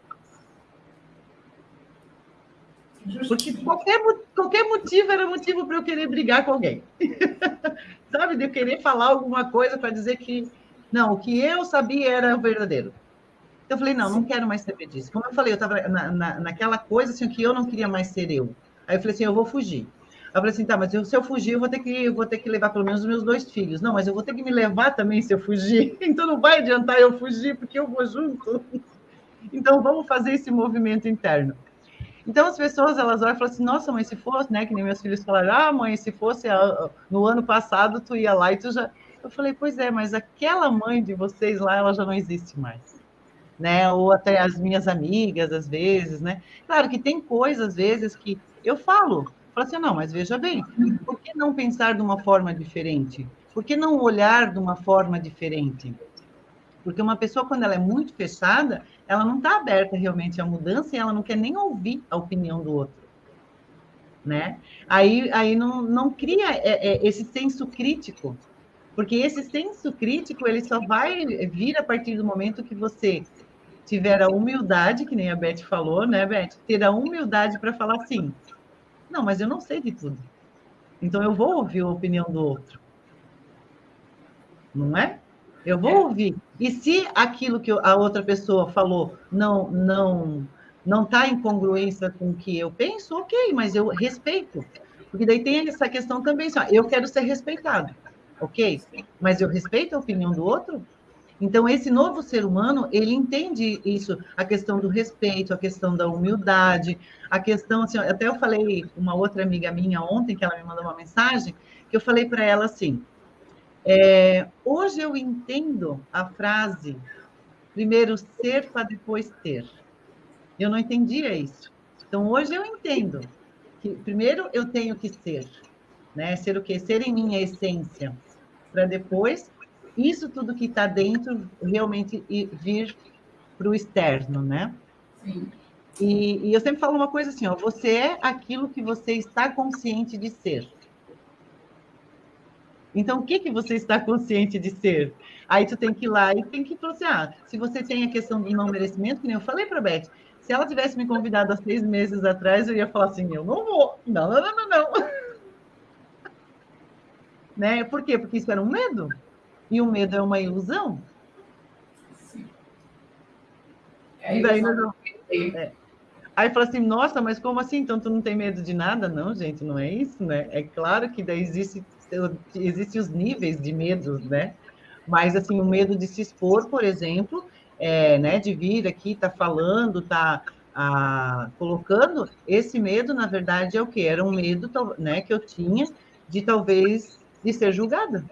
Porque qualquer, qualquer motivo era motivo para eu querer brigar com alguém. Sabe? De eu querer falar alguma coisa para dizer que não, o que eu sabia era o verdadeiro. Então, eu falei, não, não quero mais saber disso. Como eu falei, eu estava na, na, naquela coisa assim, que eu não queria mais ser eu. Aí eu falei assim, eu vou fugir. Eu falei assim, tá, mas eu, se eu fugir, eu vou ter que vou ter que levar pelo menos os meus dois filhos. Não, mas eu vou ter que me levar também se eu fugir. Então não vai adiantar eu fugir, porque eu vou junto. Então vamos fazer esse movimento interno. Então as pessoas elas olham e falam assim, nossa, mãe, se fosse, né? Que nem meus filhos falaram, ah, mãe, se fosse no ano passado, tu ia lá e tu já. Eu falei, pois é, mas aquela mãe de vocês lá, ela já não existe mais. Né? Ou até as minhas amigas, às vezes, né? Claro que tem coisas, às vezes, que eu falo, Fala assim, não, mas veja bem, por que não pensar de uma forma diferente? Por que não olhar de uma forma diferente? Porque uma pessoa, quando ela é muito fechada, ela não está aberta realmente à mudança e ela não quer nem ouvir a opinião do outro. Né? Aí, aí não, não cria é, é, esse senso crítico, porque esse senso crítico ele só vai vir a partir do momento que você tiver a humildade, que nem a Beth falou, né, Beth? Ter a humildade para falar assim: não, mas eu não sei de tudo. Então eu vou ouvir a opinião do outro. Não é? Eu vou é. ouvir. E se aquilo que a outra pessoa falou não não não está em congruência com o que eu penso, ok, mas eu respeito. Porque daí tem essa questão também, só, eu quero ser respeitado, ok? Mas eu respeito a opinião do outro? Então, esse novo ser humano, ele entende isso, a questão do respeito, a questão da humildade, a questão, assim, até eu falei uma outra amiga minha ontem, que ela me mandou uma mensagem, que eu falei para ela assim, é, hoje eu entendo a frase, primeiro ser para depois ter. Eu não entendia isso. Então, hoje eu entendo que primeiro eu tenho que ser, né? Ser o quê? Ser em minha essência, para depois isso tudo que está dentro realmente vir para o externo, né? Sim. E, e, eu sempre falo uma coisa assim, ó, você é aquilo que você está consciente de ser. Então, o que, que você está consciente de ser? Aí tu tem que ir lá e tem que falar assim, ah, se você tem a questão do não merecimento, que nem eu falei para a Beth, se ela tivesse me convidado há seis meses atrás, eu ia falar assim, eu não vou. Não, não, não, não, não. né? Por quê? Porque isso era um medo. E o medo é uma ilusão? Sim. É, daí nós, é. Aí fala assim, nossa, mas como assim? Então tu não tem medo de nada? Não, gente, não é isso, né? É claro que daí existe, existe os níveis de medo, né? Mas assim, o medo de se expor, por exemplo, é, né, de vir aqui, tá falando, tá ah, colocando, esse medo, na verdade, é o que? Era um medo né, que eu tinha de talvez de ser julgada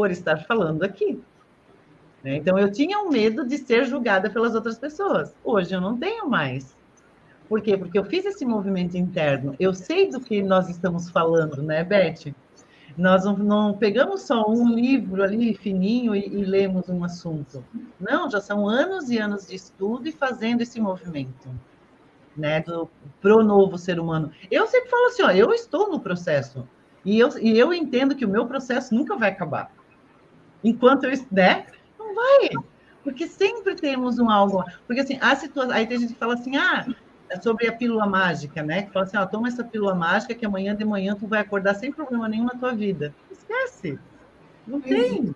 por estar falando aqui. Né? Então, eu tinha um medo de ser julgada pelas outras pessoas. Hoje eu não tenho mais. Por quê? Porque eu fiz esse movimento interno. Eu sei do que nós estamos falando, né, Beth? Nós não, não pegamos só um livro ali fininho e, e, lemos um assunto. Não, já são anos e anos de estudo e fazendo esse movimento, né, do pro novo ser humano. Eu sempre falo assim, ó, eu estou no processo e eu, e eu entendo que o meu processo nunca vai acabar. Enquanto eu, né, não vai. Porque sempre temos um algo. Porque assim, a situação. Aí tem gente que fala assim: ah, é sobre a pílula mágica, né? Que fala assim: ah, toma essa pílula mágica que amanhã de manhã tu vai acordar sem problema nenhum na tua vida. Esquece. Não tem.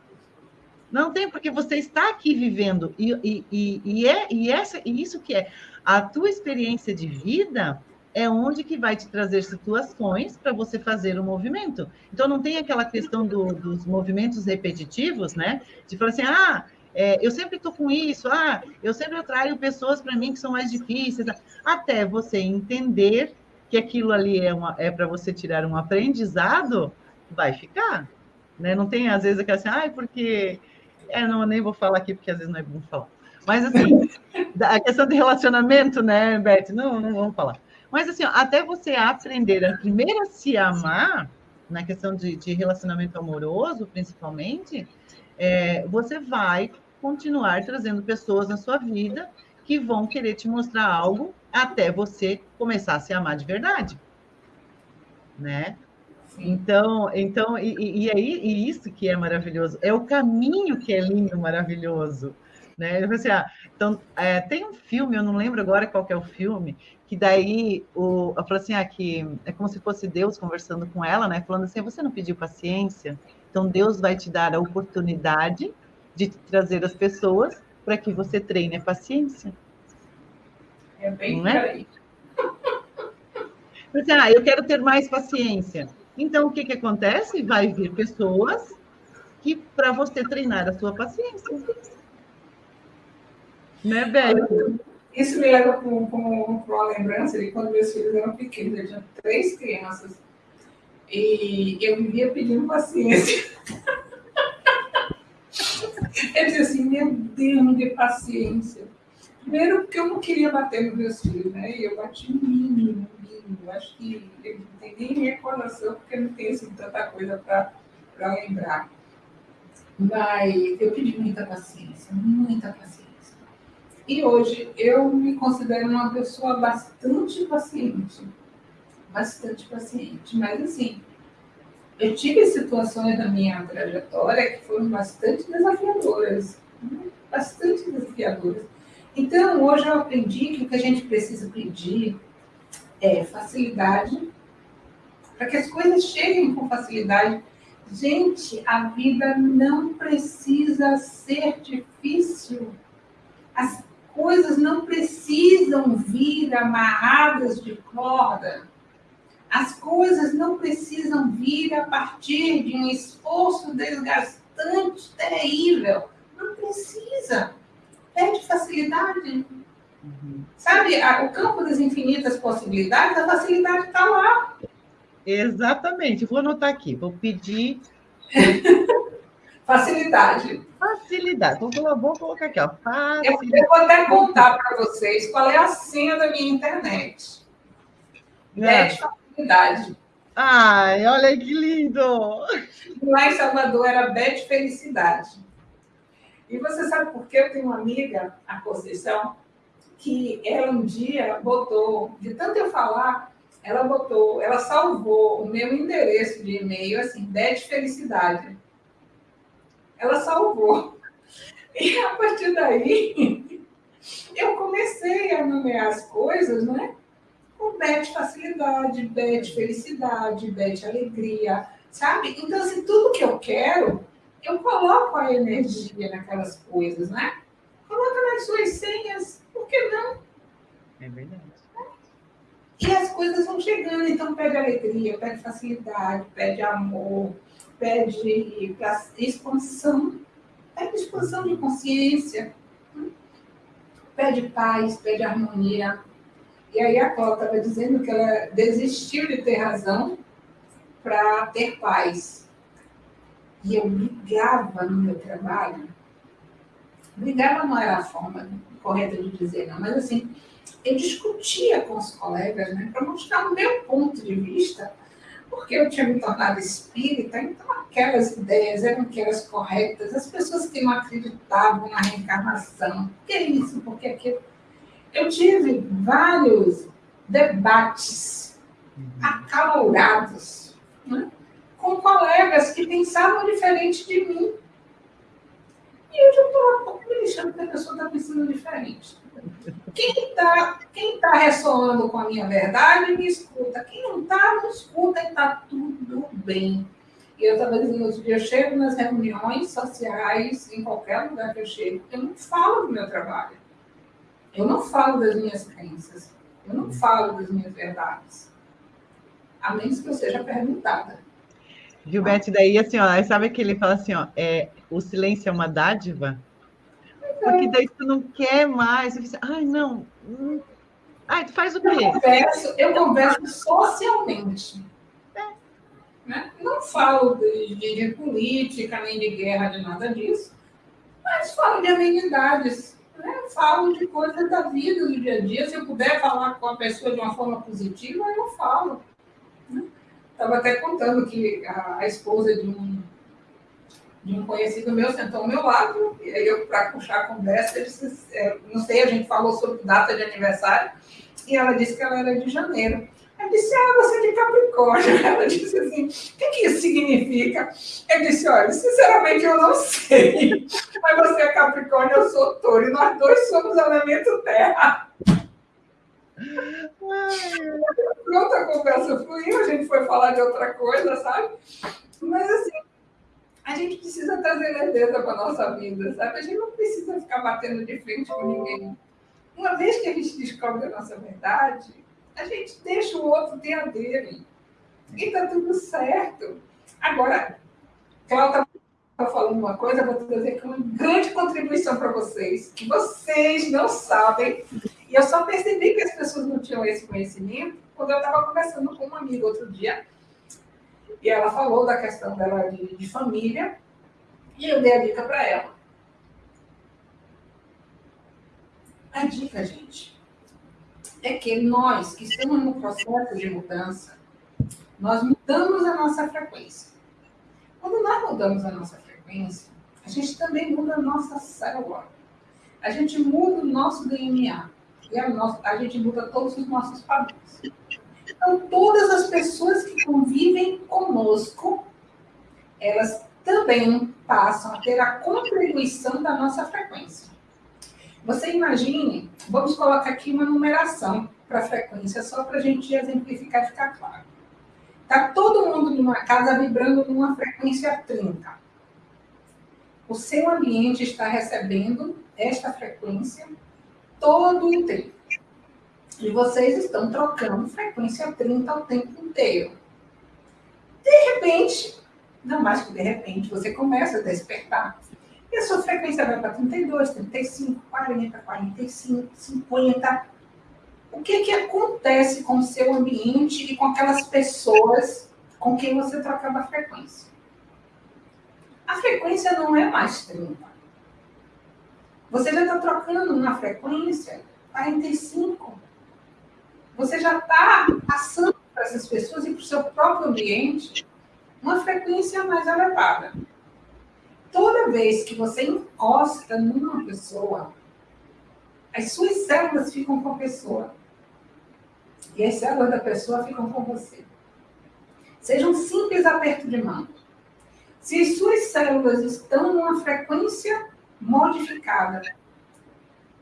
Não tem, porque você está aqui vivendo. E, e, e, e, é, e, essa, e isso que é a tua experiência de vida é onde que vai te trazer situações para você fazer o movimento. Então, não tem aquela questão do, dos movimentos repetitivos, né? De falar assim, ah, é, eu sempre estou com isso, ah, eu sempre atraio pessoas para mim que são mais difíceis, até você entender que aquilo ali é, é para você tirar um aprendizado, vai ficar. Né? Não tem, às vezes, aquela assim, ah, porque... É, não, nem vou falar aqui, porque às vezes não é bom falar. Mas, assim, a questão de relacionamento, né, Beth? Não, não vamos falar. Mas, assim, até você aprender a primeiro a se amar, na questão de, de relacionamento amoroso, principalmente, é, você vai continuar trazendo pessoas na sua vida que vão querer te mostrar algo até você começar a se amar de verdade, né? Então, então e, e aí e isso que é maravilhoso, é o caminho que é lindo, maravilhoso, né? Eu assim, ah, então é, tem um filme, eu não lembro agora qual é o filme, que daí o, eu falo assim, ah, que é como se fosse Deus conversando com ela, né? Falando assim, você não pediu paciência, então Deus vai te dar a oportunidade de trazer as pessoas para que você treine a paciência. É bem Não é? Ah, eu quero ter mais paciência. Então, o que, que acontece? Vai vir pessoas que para você treinar a sua paciência. Né, Beth? Isso me leva para uma lembrança de quando meus filhos eram pequenos, eu tinha três crianças. E eu vivia pedindo paciência. Eu disse assim, meu Deus, dê paciência. Primeiro, porque eu não queria bater nos meus filhos, né? E eu bati mínimo, mínimo. Acho que eu não tenho nem recordação, porque não tenho assim, tanta coisa para lembrar. Mas eu pedi muita paciência, muita paciência. E hoje eu me considero uma pessoa bastante paciente. Bastante paciente. Mas assim, eu tive situações na minha trajetória que foram bastante desafiadoras, bastante desafiadoras. Então, hoje eu aprendi que o que a gente precisa pedir é facilidade, para que as coisas cheguem com facilidade. Gente, a vida não precisa ser difícil. As coisas não precisam vir amarradas de corda. As coisas não precisam vir a partir de um esforço desgastante, terrível. Não precisa. Pede facilidade. Uhum. Sabe, o campo das infinitas possibilidades, a facilidade está lá. Exatamente. Vou anotar aqui. Vou pedir. Facilidade. Facilidade. Vou, vou colocar aqui, ó. Facilidade. Eu, vou até contar para vocês qual é a senha da minha internet. É. Felicidade. Ai, olha que lindo! Lá em Salvador era Bete Felicidade. E você sabe por que eu tenho uma amiga, a Conceição, que ela um dia botou, de tanto eu falar, ela botou, ela salvou o meu endereço de e-mail, assim, Bete Felicidade. Ela salvou. E a partir daí, eu comecei a nomear as coisas, né? com bete facilidade, bete felicidade, bete alegria, sabe? Então, assim, tudo que eu quero, eu coloco a energia naquelas coisas, né? Coloca nas suas senhas, por que não? E as coisas vão chegando, então pede alegria, pede facilidade, pede amor, pede expansão, pede expansão de consciência, pede paz, pede harmonia. E aí a Cláudia estava dizendo que ela desistiu de ter razão para ter paz. E eu brigava no meu trabalho. Brigava não era a forma correta de dizer, não, mas assim, eu discutia com os colegas, né, para mostrar o meu ponto de vista, porque eu tinha me tornado espírita, então aquelas ideias eram aquelas corretas, as pessoas que não acreditavam na reencarnação, que é isso, porque aquilo. Eu tive vários debates acalorados né, com colegas que pensavam diferente de mim. E eu já estou me lixando que a pessoa está pensando diferente. Quem está quem tá ressoando com a minha verdade, me escuta. Quem não está, não escuta e está tudo bem. E eu estava dizendo outro dia, eu chego nas reuniões sociais, em qualquer lugar que eu chego, eu não falo do meu trabalho. Eu não falo das minhas crenças. Eu não falo das minhas verdades. A menos que eu seja perguntada. Gilberto, daí assim, ó, sabe que ele fala assim, ó, é, o silêncio é uma dádiva? Porque daí tu não quer mais. Você, Ai, não. Hum. Ai, tu faz o quê? Eu converso, eu converso socialmente. É. Né? Não falo de, de, de, política, nem de guerra, de nada disso, mas falo de amenidades. Né? Falo de coisas da vida, do dia a dia. Se eu puder falar com a pessoa de uma forma positiva, eu falo. Estava até contando que a, a esposa de um de um conhecido meu sentou ao meu lado, e aí eu, para puxar a conversa, disse, é, não sei, a gente falou sobre data de aniversário, e ela disse que ela era de janeiro. Eu disse, ah, você é de Capricórnio. Ela disse assim, o que, que isso significa? Eu disse, olha, sinceramente eu não sei, mas você é Capricórnio, eu sou touro, e nós dois somos elemento terra. Pronto, a conversa fluiu, a gente foi falar de outra coisa, sabe? Mas assim, a gente precisa trazer leveza para a nossa vida, sabe? A gente não precisa ficar batendo de frente com ninguém. Uma vez que a gente descobre a nossa verdade, a gente deixa o outro ter a dele. E está tudo certo. Agora, Cláudia está falando uma coisa, vou trazer aqui uma grande contribuição para vocês, que vocês não sabem. E eu só percebi que as pessoas não tinham esse conhecimento quando eu estava conversando com uma amiga outro dia e ela falou da questão dela de, de família, e eu dei a dica para ela. A dica, gente, é que nós que estamos no processo de mudança, nós mudamos a nossa frequência. Quando nós mudamos a nossa frequência, a gente também muda a nossa célula. A gente muda o nosso DNA. E nossa, a gente muda todos os nossos padrões. Então, todas as pessoas que convivem conosco, elas também passam a ter a contribuição da nossa frequência. Você imagine, vamos colocar aqui uma numeração para a frequência, só para a gente exemplificar e ficar claro. Está todo mundo numa casa vibrando numa frequência 30. O seu ambiente está recebendo esta frequência todo o tempo. E vocês estão trocando frequência 30 o tempo inteiro. De repente, não mais que de repente, você começa a despertar. E a sua frequência vai para 32, 35, 40, 45, 50. O que, que acontece com o seu ambiente e com aquelas pessoas com quem você trocava a frequência? A frequência não é mais 30. Você já está trocando uma frequência 45, você já está passando para essas pessoas e para o seu próprio ambiente uma frequência mais elevada. Toda vez que você encosta numa pessoa, as suas células ficam com a pessoa. E as células da pessoa ficam com você. Seja um simples aperto de mão. Se as suas células estão numa frequência modificada,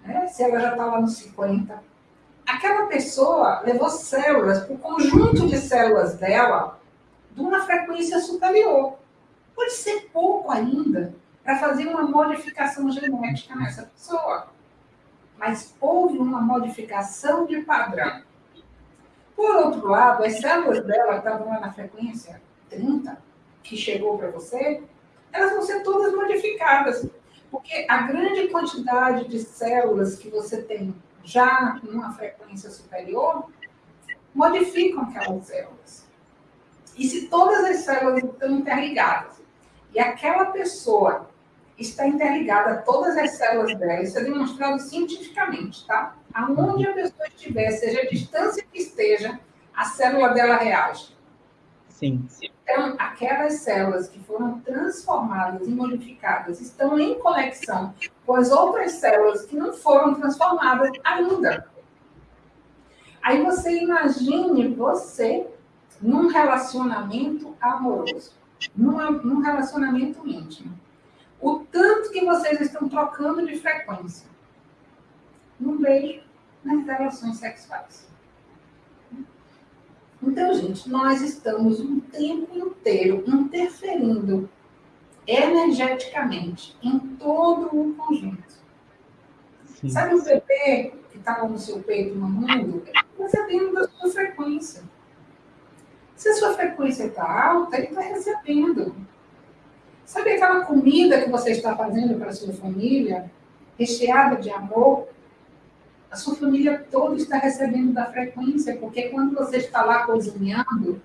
né? se ela já está lá no 50, aquela pessoa levou células, o conjunto de células dela, de uma frequência superior. Pode ser pouco ainda para fazer uma modificação genética nessa pessoa. mas houve uma modificação de padrão. Por outro lado, as células dela estavam lá na frequência 30, que chegou para você, elas vão ser todas modificadas. Porque a grande quantidade de células que você tem já numa frequência superior modificam aquelas células. E se todas as células estão interligadas e aquela pessoa está interligada a todas as células dela, isso é demonstrado cientificamente, tá? Aonde a pessoa estiver, seja a distância que esteja, a célula dela reage. Sim. Então, aquelas células que foram transformadas e modificadas estão em conexão com as outras células que não foram transformadas ainda. Aí você imagine você num relacionamento amoroso, num, relacionamento íntimo. O tanto que vocês estão trocando de frequência. Num beijo, nas relações sexuais. Então, gente, nós estamos um tempo inteiro interferindo energeticamente em todo o conjunto. Sim. Sabe o bebê que estava no seu peito? Ele está recebendo da sua frequência. Se a sua frequência está alta, ele está recebendo. Sabe aquela comida que você está fazendo para a sua família, recheada de amor? A sua família toda está recebendo da frequência, porque quando você está lá cozinhando,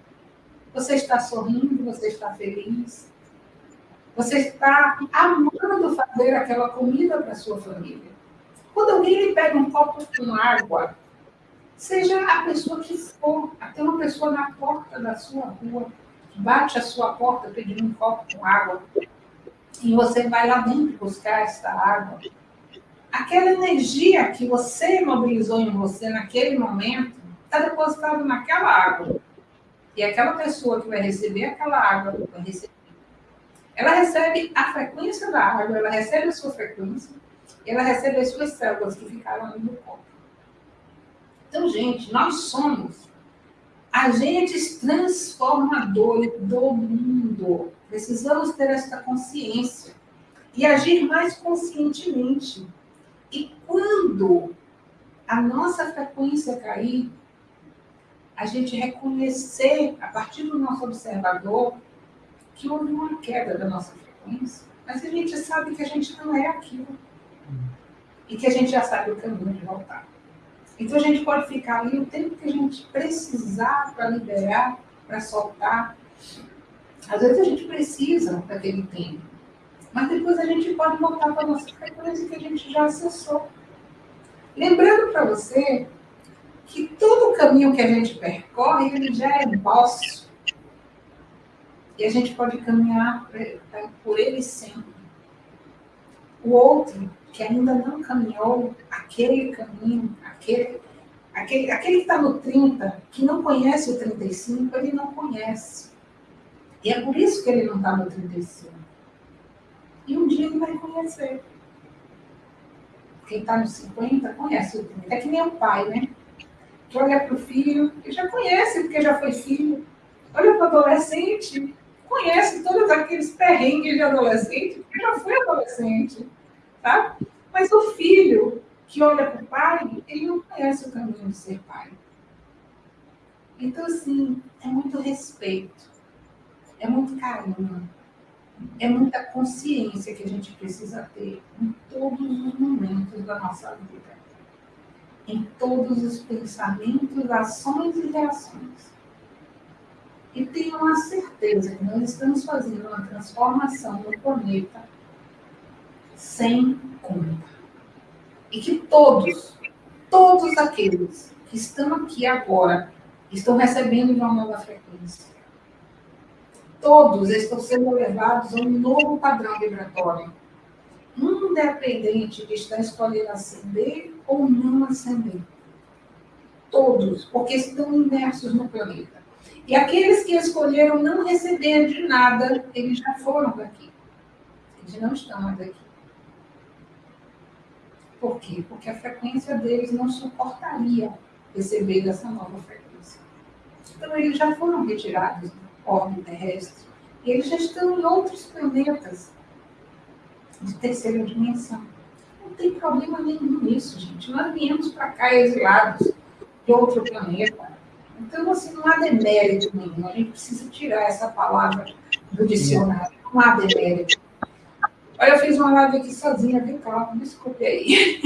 você está sorrindo, você está feliz, você está amando fazer aquela comida para sua família. Quando alguém lhe pega um copo com água, seja a pessoa que for, até uma pessoa na porta da sua rua, bate a sua porta pedindo um copo com água, e você vai lá dentro buscar esta água, aquela energia que você mobilizou em você naquele momento está depositada naquela água. E aquela pessoa que vai receber aquela água vai receber. Ela recebe a frequência da água, ela recebe a sua frequência, ela recebe as suas células que ficaram ali no corpo. Então, gente, nós somos agentes transformadores do mundo. Precisamos ter esta consciência e agir mais conscientemente. E quando a nossa frequência cair, a gente reconhecer, a partir do nosso observador, que houve uma queda da nossa frequência, mas a gente sabe que a gente não é aquilo. E que a gente já sabe o caminho de voltar. Então a gente pode ficar ali o tempo que a gente precisar para liberar, para soltar. Às vezes a gente precisa daquele tempo. Mas depois a gente pode voltar para a nossa frequência que a gente já acessou. Lembrando para você que todo o caminho que a gente percorre, ele já é nosso. E a gente pode caminhar por ele sempre. O outro que ainda não caminhou aquele caminho, aquele, aquele, aquele que está no 30, que não conhece o 35, ele não conhece. E é por isso que ele não está no 35. E um dia ele vai conhecer. Quem está nos 50 conhece o 30. É que nem o pai, né? Que olha para o filho, que já conhece, porque já foi filho. Olha para o adolescente, conhece todos aqueles perrengues de adolescente, porque já foi adolescente. Tá? Mas o filho que olha para o pai, ele não conhece o caminho de ser pai. Então, assim, é muito respeito, é muito carinho, é muita consciência que a gente precisa ter em todos os momentos da nossa vida, em todos os pensamentos, ações e reações. E tenham a certeza que nós estamos fazendo uma transformação no planeta sem conta. E que todos, todos aqueles que estão aqui agora, estão recebendo uma nova frequência todos estão sendo levados a um novo padrão vibratório, independente de estar escolhendo ascender ou não ascender. Todos, porque estão imersos no planeta. E aqueles que escolheram não receber de nada, eles já foram daqui. Eles não estão mais aqui. Por quê? Porque a frequência deles não suportaria receber essa nova frequência. Então, eles já foram retirados orbe terrestre. Eles já estão em outros planetas de terceira dimensão. Não tem problema nenhum nisso, gente. Nós viemos para cá exilados de outro planeta. Então, assim, não há demérito nenhum. A gente precisa tirar essa palavra do dicionário. Não há demérito. Olha, eu fiz uma live aqui sozinha, vem cá, desculpe aí.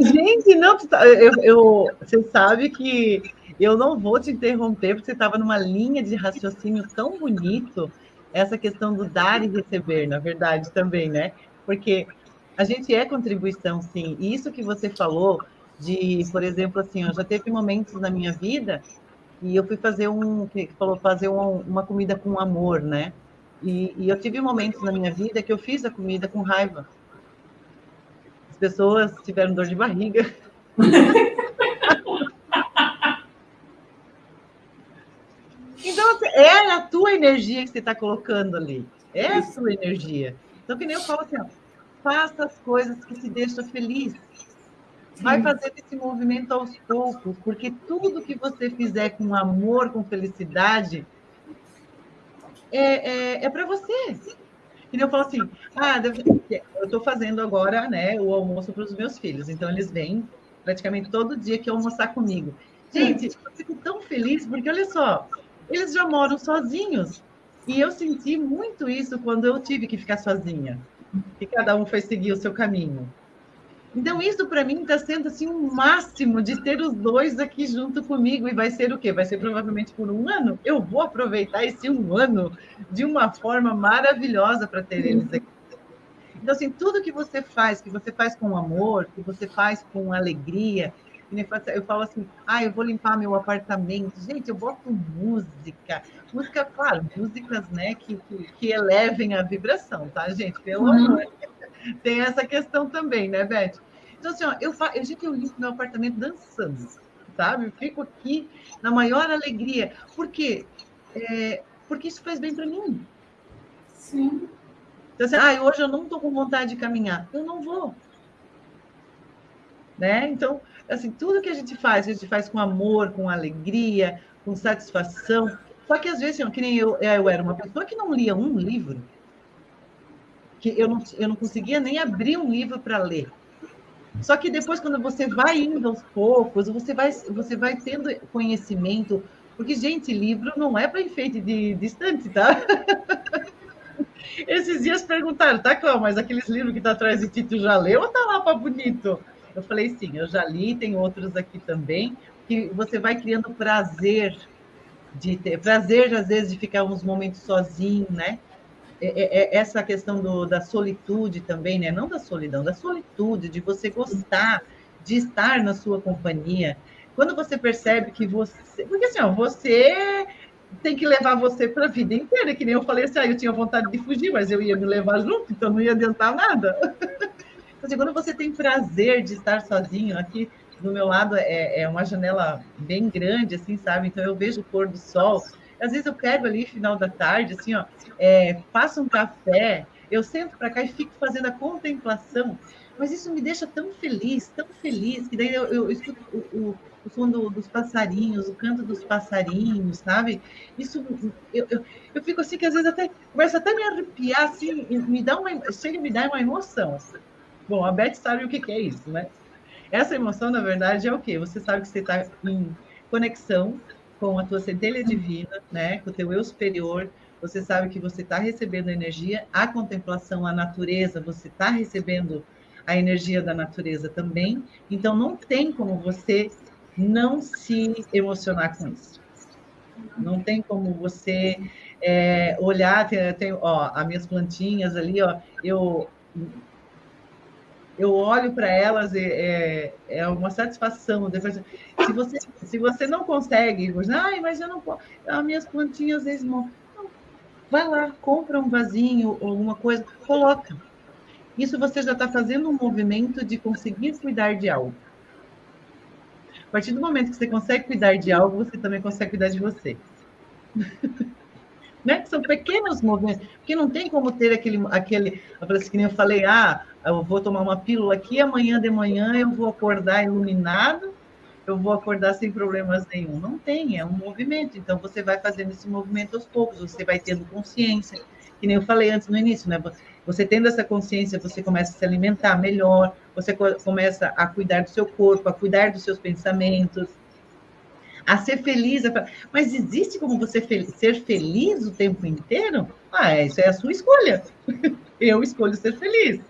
Gente, não, tá, eu, eu, você sabe que eu não vou te interromper, porque você estava numa linha de raciocínio tão bonito, essa questão do dar e receber, na verdade, também, né? Porque a gente é contribuição, sim. E isso que você falou de, por exemplo, assim, eu já teve momentos na minha vida e eu fui fazer um, que falou, fazer um, uma comida com amor, né? E, e eu tive momentos na minha vida que eu fiz a comida com raiva. As pessoas tiveram dor de barriga. Então, assim, é a tua energia que você está colocando ali. É a sua energia. Então, que nem eu falo assim, ó, faça as coisas que te deixam feliz. Vai fazer esse movimento aos poucos, porque tudo que você fizer com amor, com felicidade, é, é, é para você. E eu falo assim, ah, eu estou fazendo agora né, o almoço para os meus filhos, então eles vêm praticamente todo dia que almoçar comigo. Gente, eu fico tão feliz, porque olha só, eles já moram sozinhos. E eu senti muito isso quando eu tive que ficar sozinha, que cada um foi seguir o seu caminho. Então, isso para mim está sendo assim um máximo de ter os dois aqui junto comigo. E vai ser o quê? Vai ser provavelmente por um ano. Eu vou aproveitar esse um ano de uma forma maravilhosa para ter eles aqui. Então, assim, tudo que você faz, que você faz com amor, que você faz com alegria, eu falo assim, ah, eu vou limpar meu apartamento. Gente, eu boto música. Música, claro, músicas, né, que, que, que elevem a vibração, tá, gente? Pelo uhum. amor. Tem essa questão também, né, Beth? Então, assim, ó, eu, fa... eu, gente, eu limpo meu apartamento dançando, sabe? Eu fico aqui na maior alegria. Por quê? É... Porque isso faz bem para mim. Sim. Então, assim, ah, hoje eu não estou com vontade de caminhar. Eu não vou. Né? Então, assim, tudo que a gente faz, a gente faz com amor, com alegria, com satisfação. Só que às vezes, assim, que nem eu, eu era uma pessoa que não lia um livro, que eu não, eu não conseguia nem abrir um livro para ler. Só que depois, quando você vai indo aos poucos, você vai, você vai tendo conhecimento, porque, gente, livro não é para enfeite de, estante, tá? Esses dias perguntaram, tá, Cláudio, mas aqueles livros que tá atrás de Tito já leu ou tá lá para bonito? Eu falei, sim, eu já li, tem outros aqui também, que você vai criando prazer de ter, prazer, às vezes, de ficar uns momentos sozinho, né? É, é, é, essa questão do, da solitude também, né? Não da solidão, da solitude, de você gostar de estar na sua companhia. Quando você percebe que você. Porque assim, ó, você tem que levar você para a vida inteira, que nem eu falei assim, ah, eu tinha vontade de fugir, mas eu ia me levar junto, então não ia adiantar nada. Assim, quando você tem prazer de estar sozinho, aqui do meu lado é, é uma janela bem grande, assim, sabe? Então eu vejo o pôr do sol. Às vezes eu pego ali final da tarde, assim, ó, é, faço um café, eu sento para cá e fico fazendo a contemplação. Mas isso me deixa tão feliz, tão feliz, que daí eu, eu escuto o, o, o som do, dos passarinhos, o canto dos passarinhos, sabe? Isso, eu, eu, eu, fico assim que às vezes até, começa até me arrepiar, assim, me dá uma, chega e me dá uma emoção. Bom, a Beth sabe o que, é isso, né? Essa emoção, na verdade, é o quê? Você sabe que você está em conexão com a tua centelha divina, né? Com o teu eu superior. Você sabe que você está recebendo energia, a contemplação, a natureza, você está recebendo a energia da natureza também. Então, não tem como você não se emocionar com isso. Não tem como você é, olhar, tem, tem, ó, as minhas plantinhas ali, ó, eu eu olho para elas e é, é uma satisfação. Se você se você não consegue, ai, mas eu não posso, as minhas plantinhas às vezes não. Vai lá, compra um vasinho ou alguma coisa, coloca. Isso você já está fazendo um movimento de conseguir cuidar de algo. A partir do momento que você consegue cuidar de algo, você também consegue cuidar de você. né? São pequenos movimentos, porque não tem como ter aquele, aquele, assim, que nem eu falei, ah, eu vou tomar uma pílula aqui, amanhã de manhã eu vou acordar iluminado, eu vou acordar sem problemas nenhum. Não tem, é um movimento. Então você vai fazendo esse movimento aos poucos, você vai tendo consciência. Que nem eu falei antes no início, né? Você tendo essa consciência, você começa a se alimentar melhor, você começa a cuidar do seu corpo, a cuidar dos seus pensamentos, a ser feliz. Mas existe como você ser feliz o tempo inteiro? Ah, isso é a sua escolha. Eu escolho ser feliz.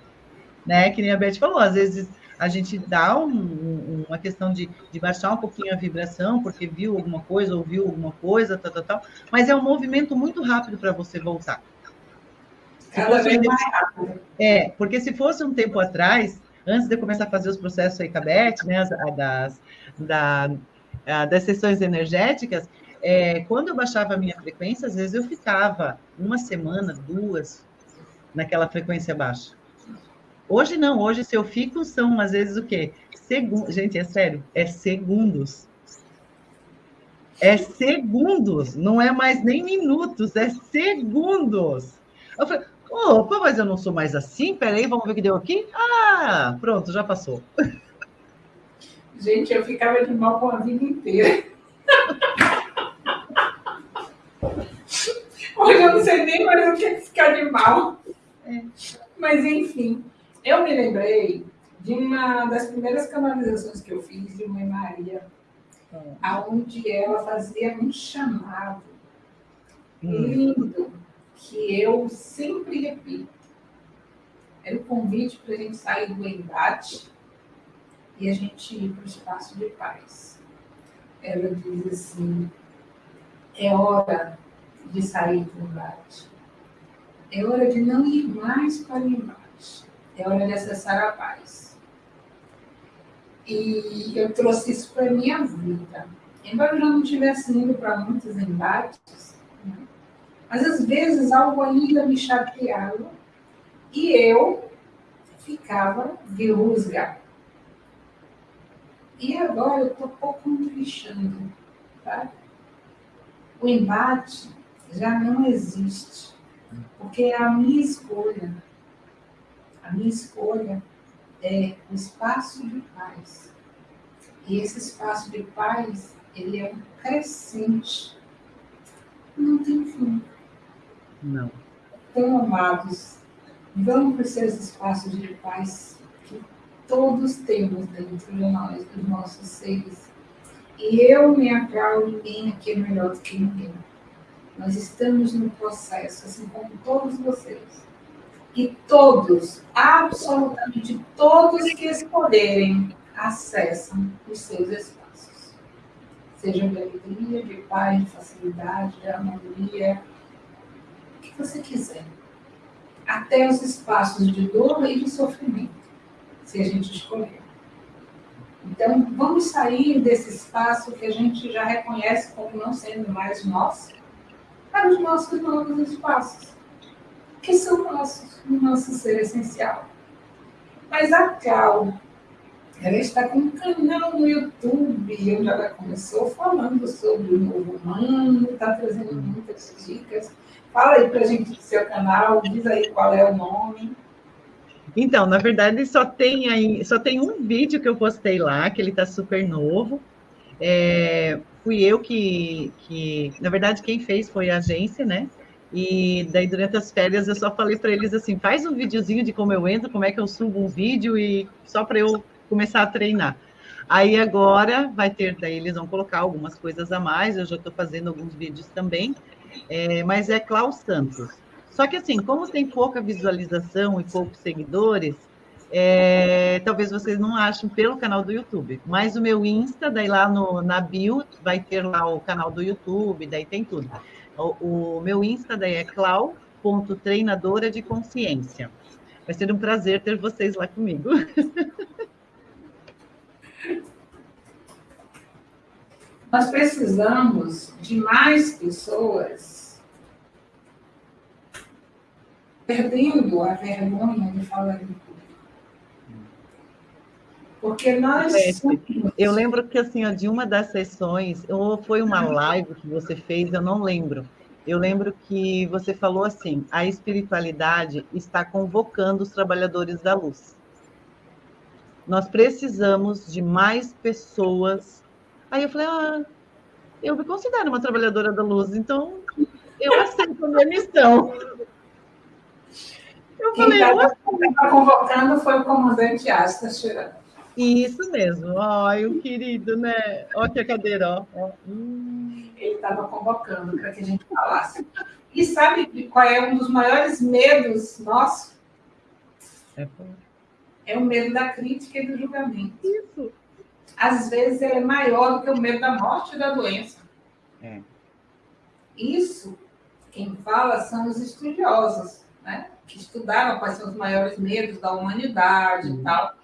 Né? Que nem a Beth falou, às vezes a gente dá um, uma questão de, de, baixar um pouquinho a vibração, porque viu alguma coisa, ouviu alguma coisa, tal, tal, tal, mas é um movimento muito rápido para você voltar. Cada vez mais rápido. É, porque se fosse um tempo atrás, antes de eu começar a fazer os processos aí com a Beth, né, das, da, das sessões energéticas, é, quando eu baixava a minha frequência, às vezes eu ficava uma semana, duas, naquela frequência baixa. Hoje não, hoje se eu fico, são às vezes o quê? Segundos. Gente, é sério, é segundos. É segundos, não é mais nem minutos, é segundos. Eu falei, opa, mas eu não sou mais assim, peraí, vamos ver o que deu aqui? Ah, pronto, já passou. Gente, eu ficava de mal com a vida inteira. Hoje eu não sei nem mais o que é ficar de mal. É. Mas, enfim, eu me lembrei de uma das primeiras canalizações que eu fiz de Mãe Maria, é. aonde ela fazia um chamado hum. lindo, que eu sempre repito. Era o convite para a gente sair do embate e a gente ir para o espaço de paz. Ela diz assim: é hora de sair do embate. É hora de não ir mais para o embate é hora de acessar a paz. E eu trouxe isso para a minha vida. Embora eu não estivesse indo para muitos embates, né? mas às vezes algo ainda me chateava e eu ficava de rusga. E agora eu estou pouco me Tá? O embate já não existe, porque é a minha escolha. A minha escolha é o espaço de paz. E esse espaço de paz, ele é um crescente. Não tem fim. Não. Então, amados, vamos para esses espaços de paz que todos temos dentro de nós, dos nossos seres. E eu me aclaro, ninguém aqui é melhor do que ninguém. Nós estamos no processo, assim como todos vocês e todos, absolutamente todos que escolherem, acessam os seus espaços. Seja de alegria, de paz, de facilidade, de harmonia, o que você quiser. Até os espaços de dor e de sofrimento, se a gente escolher. Então, vamos sair desse espaço que a gente já reconhece como não sendo mais nosso, para os nossos novos espaços que são nossos, o nosso ser essencial. Mas a Cal, ela está com um canal no YouTube, onde ela começou falando sobre o novo humano, está trazendo muitas dicas. Fala aí para a gente do seu canal, diz aí qual é o nome. Então, na verdade, só tem aí, só tem um vídeo que eu postei lá, que ele está super novo. É, fui eu que, que, na verdade, quem fez foi a agência, né? E daí, durante as férias, eu só falei para eles assim: faz um videozinho de como eu entro, como é que eu subo um vídeo, e só para eu começar a treinar. Aí agora vai ter, daí eles vão colocar algumas coisas a mais, eu já estou fazendo alguns vídeos também, é, mas é Klaus Santos. Só que assim, como tem pouca visualização e poucos seguidores, é, talvez vocês não achem pelo canal do YouTube. Mas o meu Insta, daí lá no, na bio, vai ter lá o canal do YouTube, daí tem tudo. O, o meu Insta daí é clau.treinadora de consciência. Vai ser um prazer ter vocês lá comigo. Nós precisamos de mais pessoas perdendo a vergonha de falar em. Porque nós. É, eu lembro que, assim, ó, de uma das sessões, ou foi uma live que você fez, eu não lembro. Eu lembro que você falou assim: a espiritualidade está convocando os trabalhadores da luz. Nós precisamos de mais pessoas. Aí eu falei: ah, eu me considero uma trabalhadora da luz, então eu aceito a minha missão. Eu Quem estava convocando foi o comandante Asta Chirano. Isso mesmo. Ai, o querido, né? Olha que a cadeira, ó. Hum. Ele estava convocando para que a gente falasse. E sabe qual é um dos maiores medos nossos? É, é o medo da crítica e do julgamento. Isso. Às vezes ele é maior do que o medo da morte e da doença. É. Isso, quem fala são os estudiosos, né? Que estudaram quais são os maiores medos da humanidade uhum. e tal.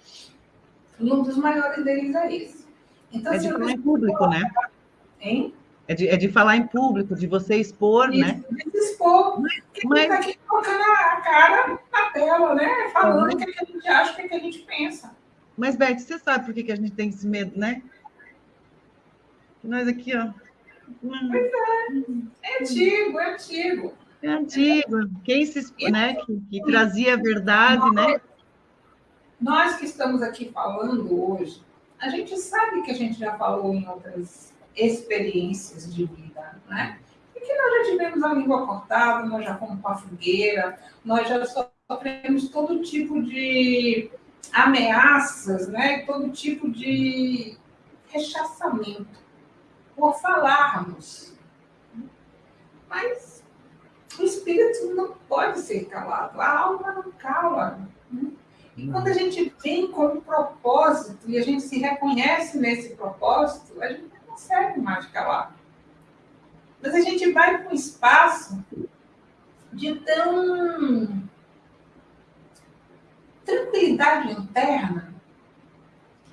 E um dos maiores deles é esse. Então, é de falar em público, né? Hein? É de, é de falar em público, de você expor, Isso, né? De expor. Mas, mas... Tá aqui colocando a cara na tela, né? Falando o que, a gente acha, o que, a gente pensa. Mas, Beth, você sabe por que, que a gente tem esse medo, né? Nós aqui, ó. Pois é. É antigo, é antigo. É antigo. Quem se, né, que, que trazia a verdade, né? Nós que estamos aqui falando hoje, a gente sabe que a gente já falou em outras experiências de vida, né? E que nós já tivemos a língua cortada, nós já fomos a fogueira, nós já sofremos todo tipo de ameaças, né? Todo tipo de rechaçamento por falarmos. Mas o espírito não pode ser calado, a alma não cala. Né? E quando a gente vem com um propósito e a gente se reconhece nesse propósito, a gente não consegue mais calar. Mas a gente vai para um espaço de tão tranquilidade interna,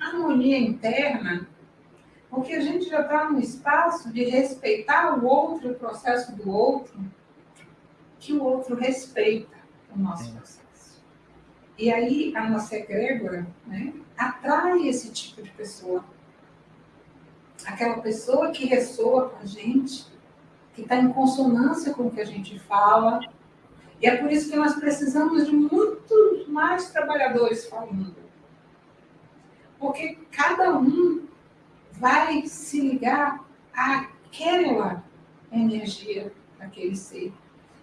harmonia interna, porque a gente já está num espaço de respeitar o outro, o processo do outro, que o outro respeita o nosso processo. E aí a nossa egrégora né, atrai esse tipo de pessoa. Aquela pessoa que ressoa com a gente, que está em consonância com o que a gente fala. E é por isso que nós precisamos de muitos mais trabalhadores falando. Porque cada um vai se ligar àquela energia daquele ser.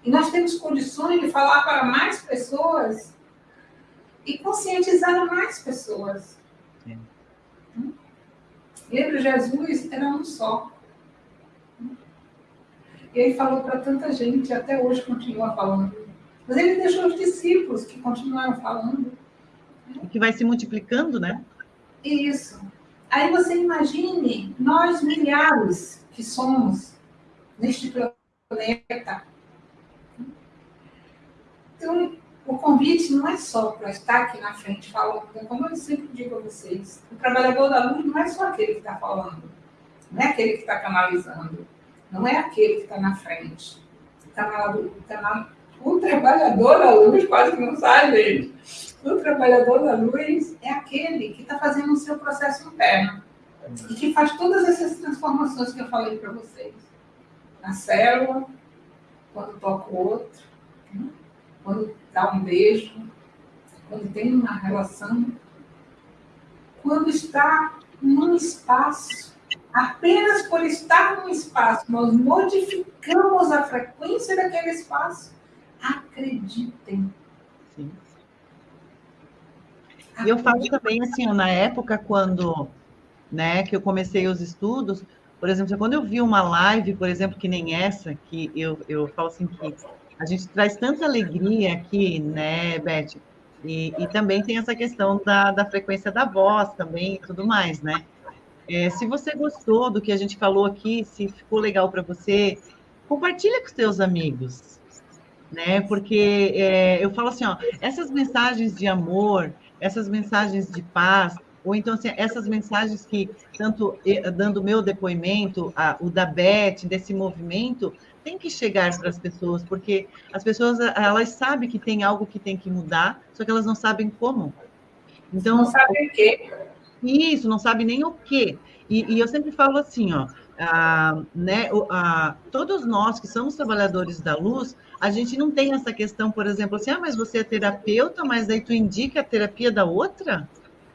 E nós temos condições de falar para mais pessoas e conscientizar mais pessoas. Hum? Lembra, Jesus era um só. E ele falou para tanta gente, até hoje continua falando. Mas ele deixou os discípulos que continuaram falando. Que vai se multiplicando, né? Isso. Aí você imagine nós milhares que somos neste planeta. Então, o convite não é só para estar aqui na frente falando, como eu sempre digo a vocês, o trabalhador da luz não é só aquele que está falando, não é aquele que está canalizando, não é aquele que está na frente. O, canal, o trabalhador da luz quase que não sai, gente. O trabalhador da luz é aquele que está fazendo o seu processo interno e que faz todas essas transformações que eu falei para vocês. Na célula, quando toca o outro, né? Quando dá um beijo, quando tem uma relação, quando está num espaço, apenas por estar num espaço, nós modificamos a frequência daquele espaço. Acreditem. Sim. E eu falo também assim, na época quando, né, que eu comecei os estudos, por exemplo, quando eu vi uma live, por exemplo, que nem essa, que eu, eu falo assim que a gente traz tanta alegria aqui, né, Beth? E, e também tem essa questão da, da frequência da voz também e tudo mais, né? É, se você gostou do que a gente falou aqui, se ficou legal para você, compartilha com seus amigos, né? Porque é, eu falo assim, ó, essas mensagens de amor, essas mensagens de paz, ou então assim, essas mensagens que tanto dando meu depoimento, a, o da Beth, desse movimento, tem que chegar para as pessoas, porque as pessoas elas sabem que tem algo que tem que mudar, só que elas não sabem como. Então, não sabem o quê? Isso, não sabem nem o quê. E, e eu sempre falo assim, ó, ah, né, ah, todos nós que somos trabalhadores da luz, a gente não tem essa questão, por exemplo, assim, ah, mas você é terapeuta, mas aí tu indica a terapia da outra?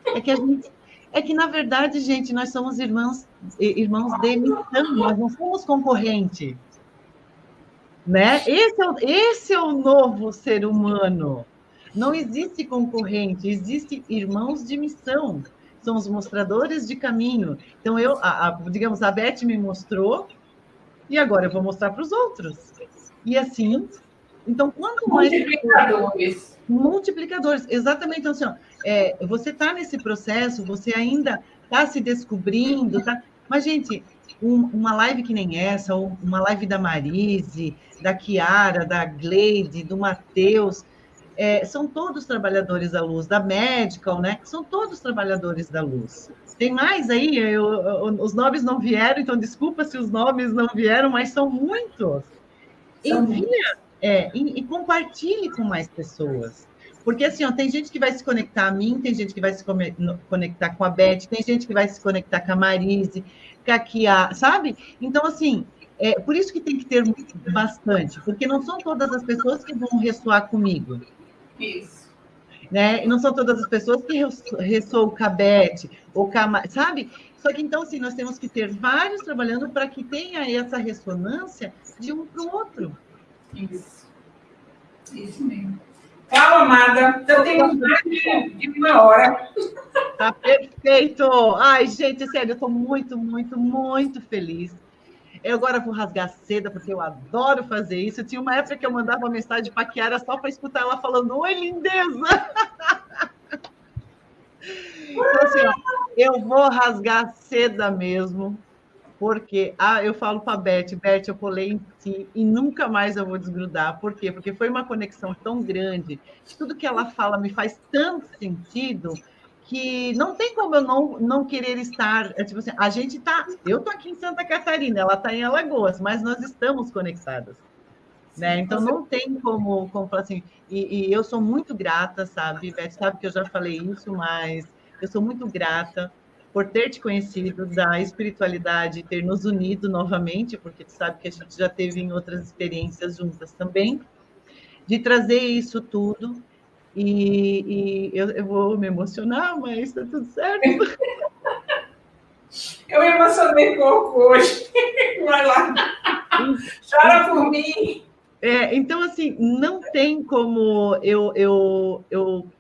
É que a gente é que, na verdade, gente, nós somos irmãos, irmãos de missão, nós não somos concorrente. Né? Esse, é o, esse é o novo ser humano. Não existe concorrente, existe irmãos de missão. São os mostradores de caminho. Então, eu, a, a, digamos, a Beth me mostrou, e agora eu vou mostrar para os outros. E assim, então, quanto mais. Multiplicadores. Multiplicadores, exatamente. Então, assim, ó, é, você está nesse processo, você ainda está se descobrindo, tá? Mas, gente, um, uma live que nem essa, ou uma live da Marise, da Kiara, da Gleide, do Matheus, é, são todos trabalhadores da luz, da Medical, né? São todos trabalhadores da luz. Tem mais aí, eu, eu, os nomes não vieram, então desculpa se os nomes não vieram, mas são muitos. Envia é, e, e, compartilhe com mais pessoas. Porque assim, ó, tem gente que vai se conectar a mim, tem gente que vai se conectar com a Beth, tem gente que vai se conectar com a Marise, Kia, sabe? Então, assim, é por isso que tem que ter bastante, porque não são todas as pessoas que vão ressoar comigo. Isso. Né? E não são todas as pessoas que ressoam com a Beth, ou com a, sabe? Só que então, assim, nós temos que ter vários trabalhando para que tenha essa ressonância de um para o outro. Isso. Isso mesmo. Fala, amada. Eu tenho mais de uma hora. Tá perfeito. Ai, gente, sério, eu estou muito, muito, muito feliz. Eu agora vou rasgar seda, porque eu adoro fazer isso. Tinha uma época que eu mandava uma mensagem para Kiara só para escutar ela falando: Oi, lindeza! Então, assim, eu vou rasgar seda mesmo porque ah, eu falo para a Beth, Beth, eu colei em ti e nunca mais eu vou desgrudar. Por quê? Porque foi uma conexão tão grande, tudo que ela fala me faz tanto sentido que não tem como eu não, não querer estar. É tipo assim, a gente tá. Eu tô aqui em Santa Catarina, ela está em Alagoas, mas nós estamos conectadas. Né? Então não tem como, como falar assim. E, e eu sou muito grata, sabe? Beth sabe que eu já falei isso, mas eu sou muito grata por ter te conhecido, da espiritualidade, ter nos unido novamente, porque tu sabe que a gente já teve em outras experiências juntas também, de trazer isso tudo. E, e eu, eu, vou me emocionar, mas está tudo certo. Eu me emocionei pouco hoje. Vai lá. Chora por mim. É, então, assim, não tem como eu, eu, eu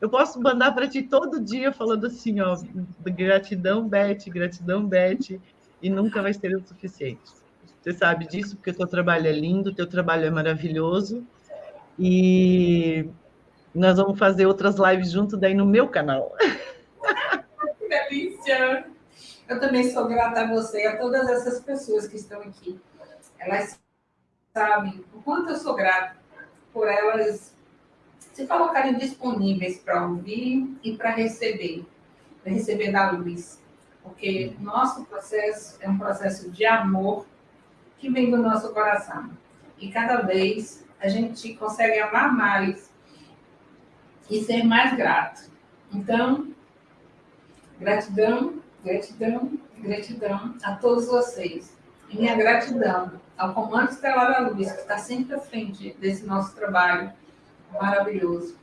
eu posso mandar para ti todo dia falando assim, ó, gratidão, Beth, gratidão, Beth, e nunca vai ser o suficiente. Você sabe disso, porque o teu trabalho é lindo, o teu trabalho é maravilhoso, e nós vamos fazer outras lives junto daí no meu canal. Que delícia! Eu também sou grata a você e a todas essas pessoas que estão aqui. Elas sabem o quanto eu sou grata por elas se colocarem disponíveis para ouvir e para receber, para receber da luz. Porque nosso processo é um processo de amor que vem do nosso coração. E cada vez a gente consegue amar mais e ser mais grato. Então, gratidão, gratidão, gratidão a todos vocês. E minha gratidão ao Comando Estelar da Luz, que está sempre à frente desse nosso trabalho, maravilhoso,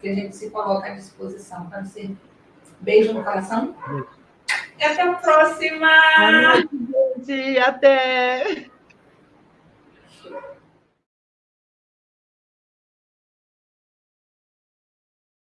que a gente se coloca à disposição para ser. Beijo no coração. E até a próxima! Boa noite, gente. Até!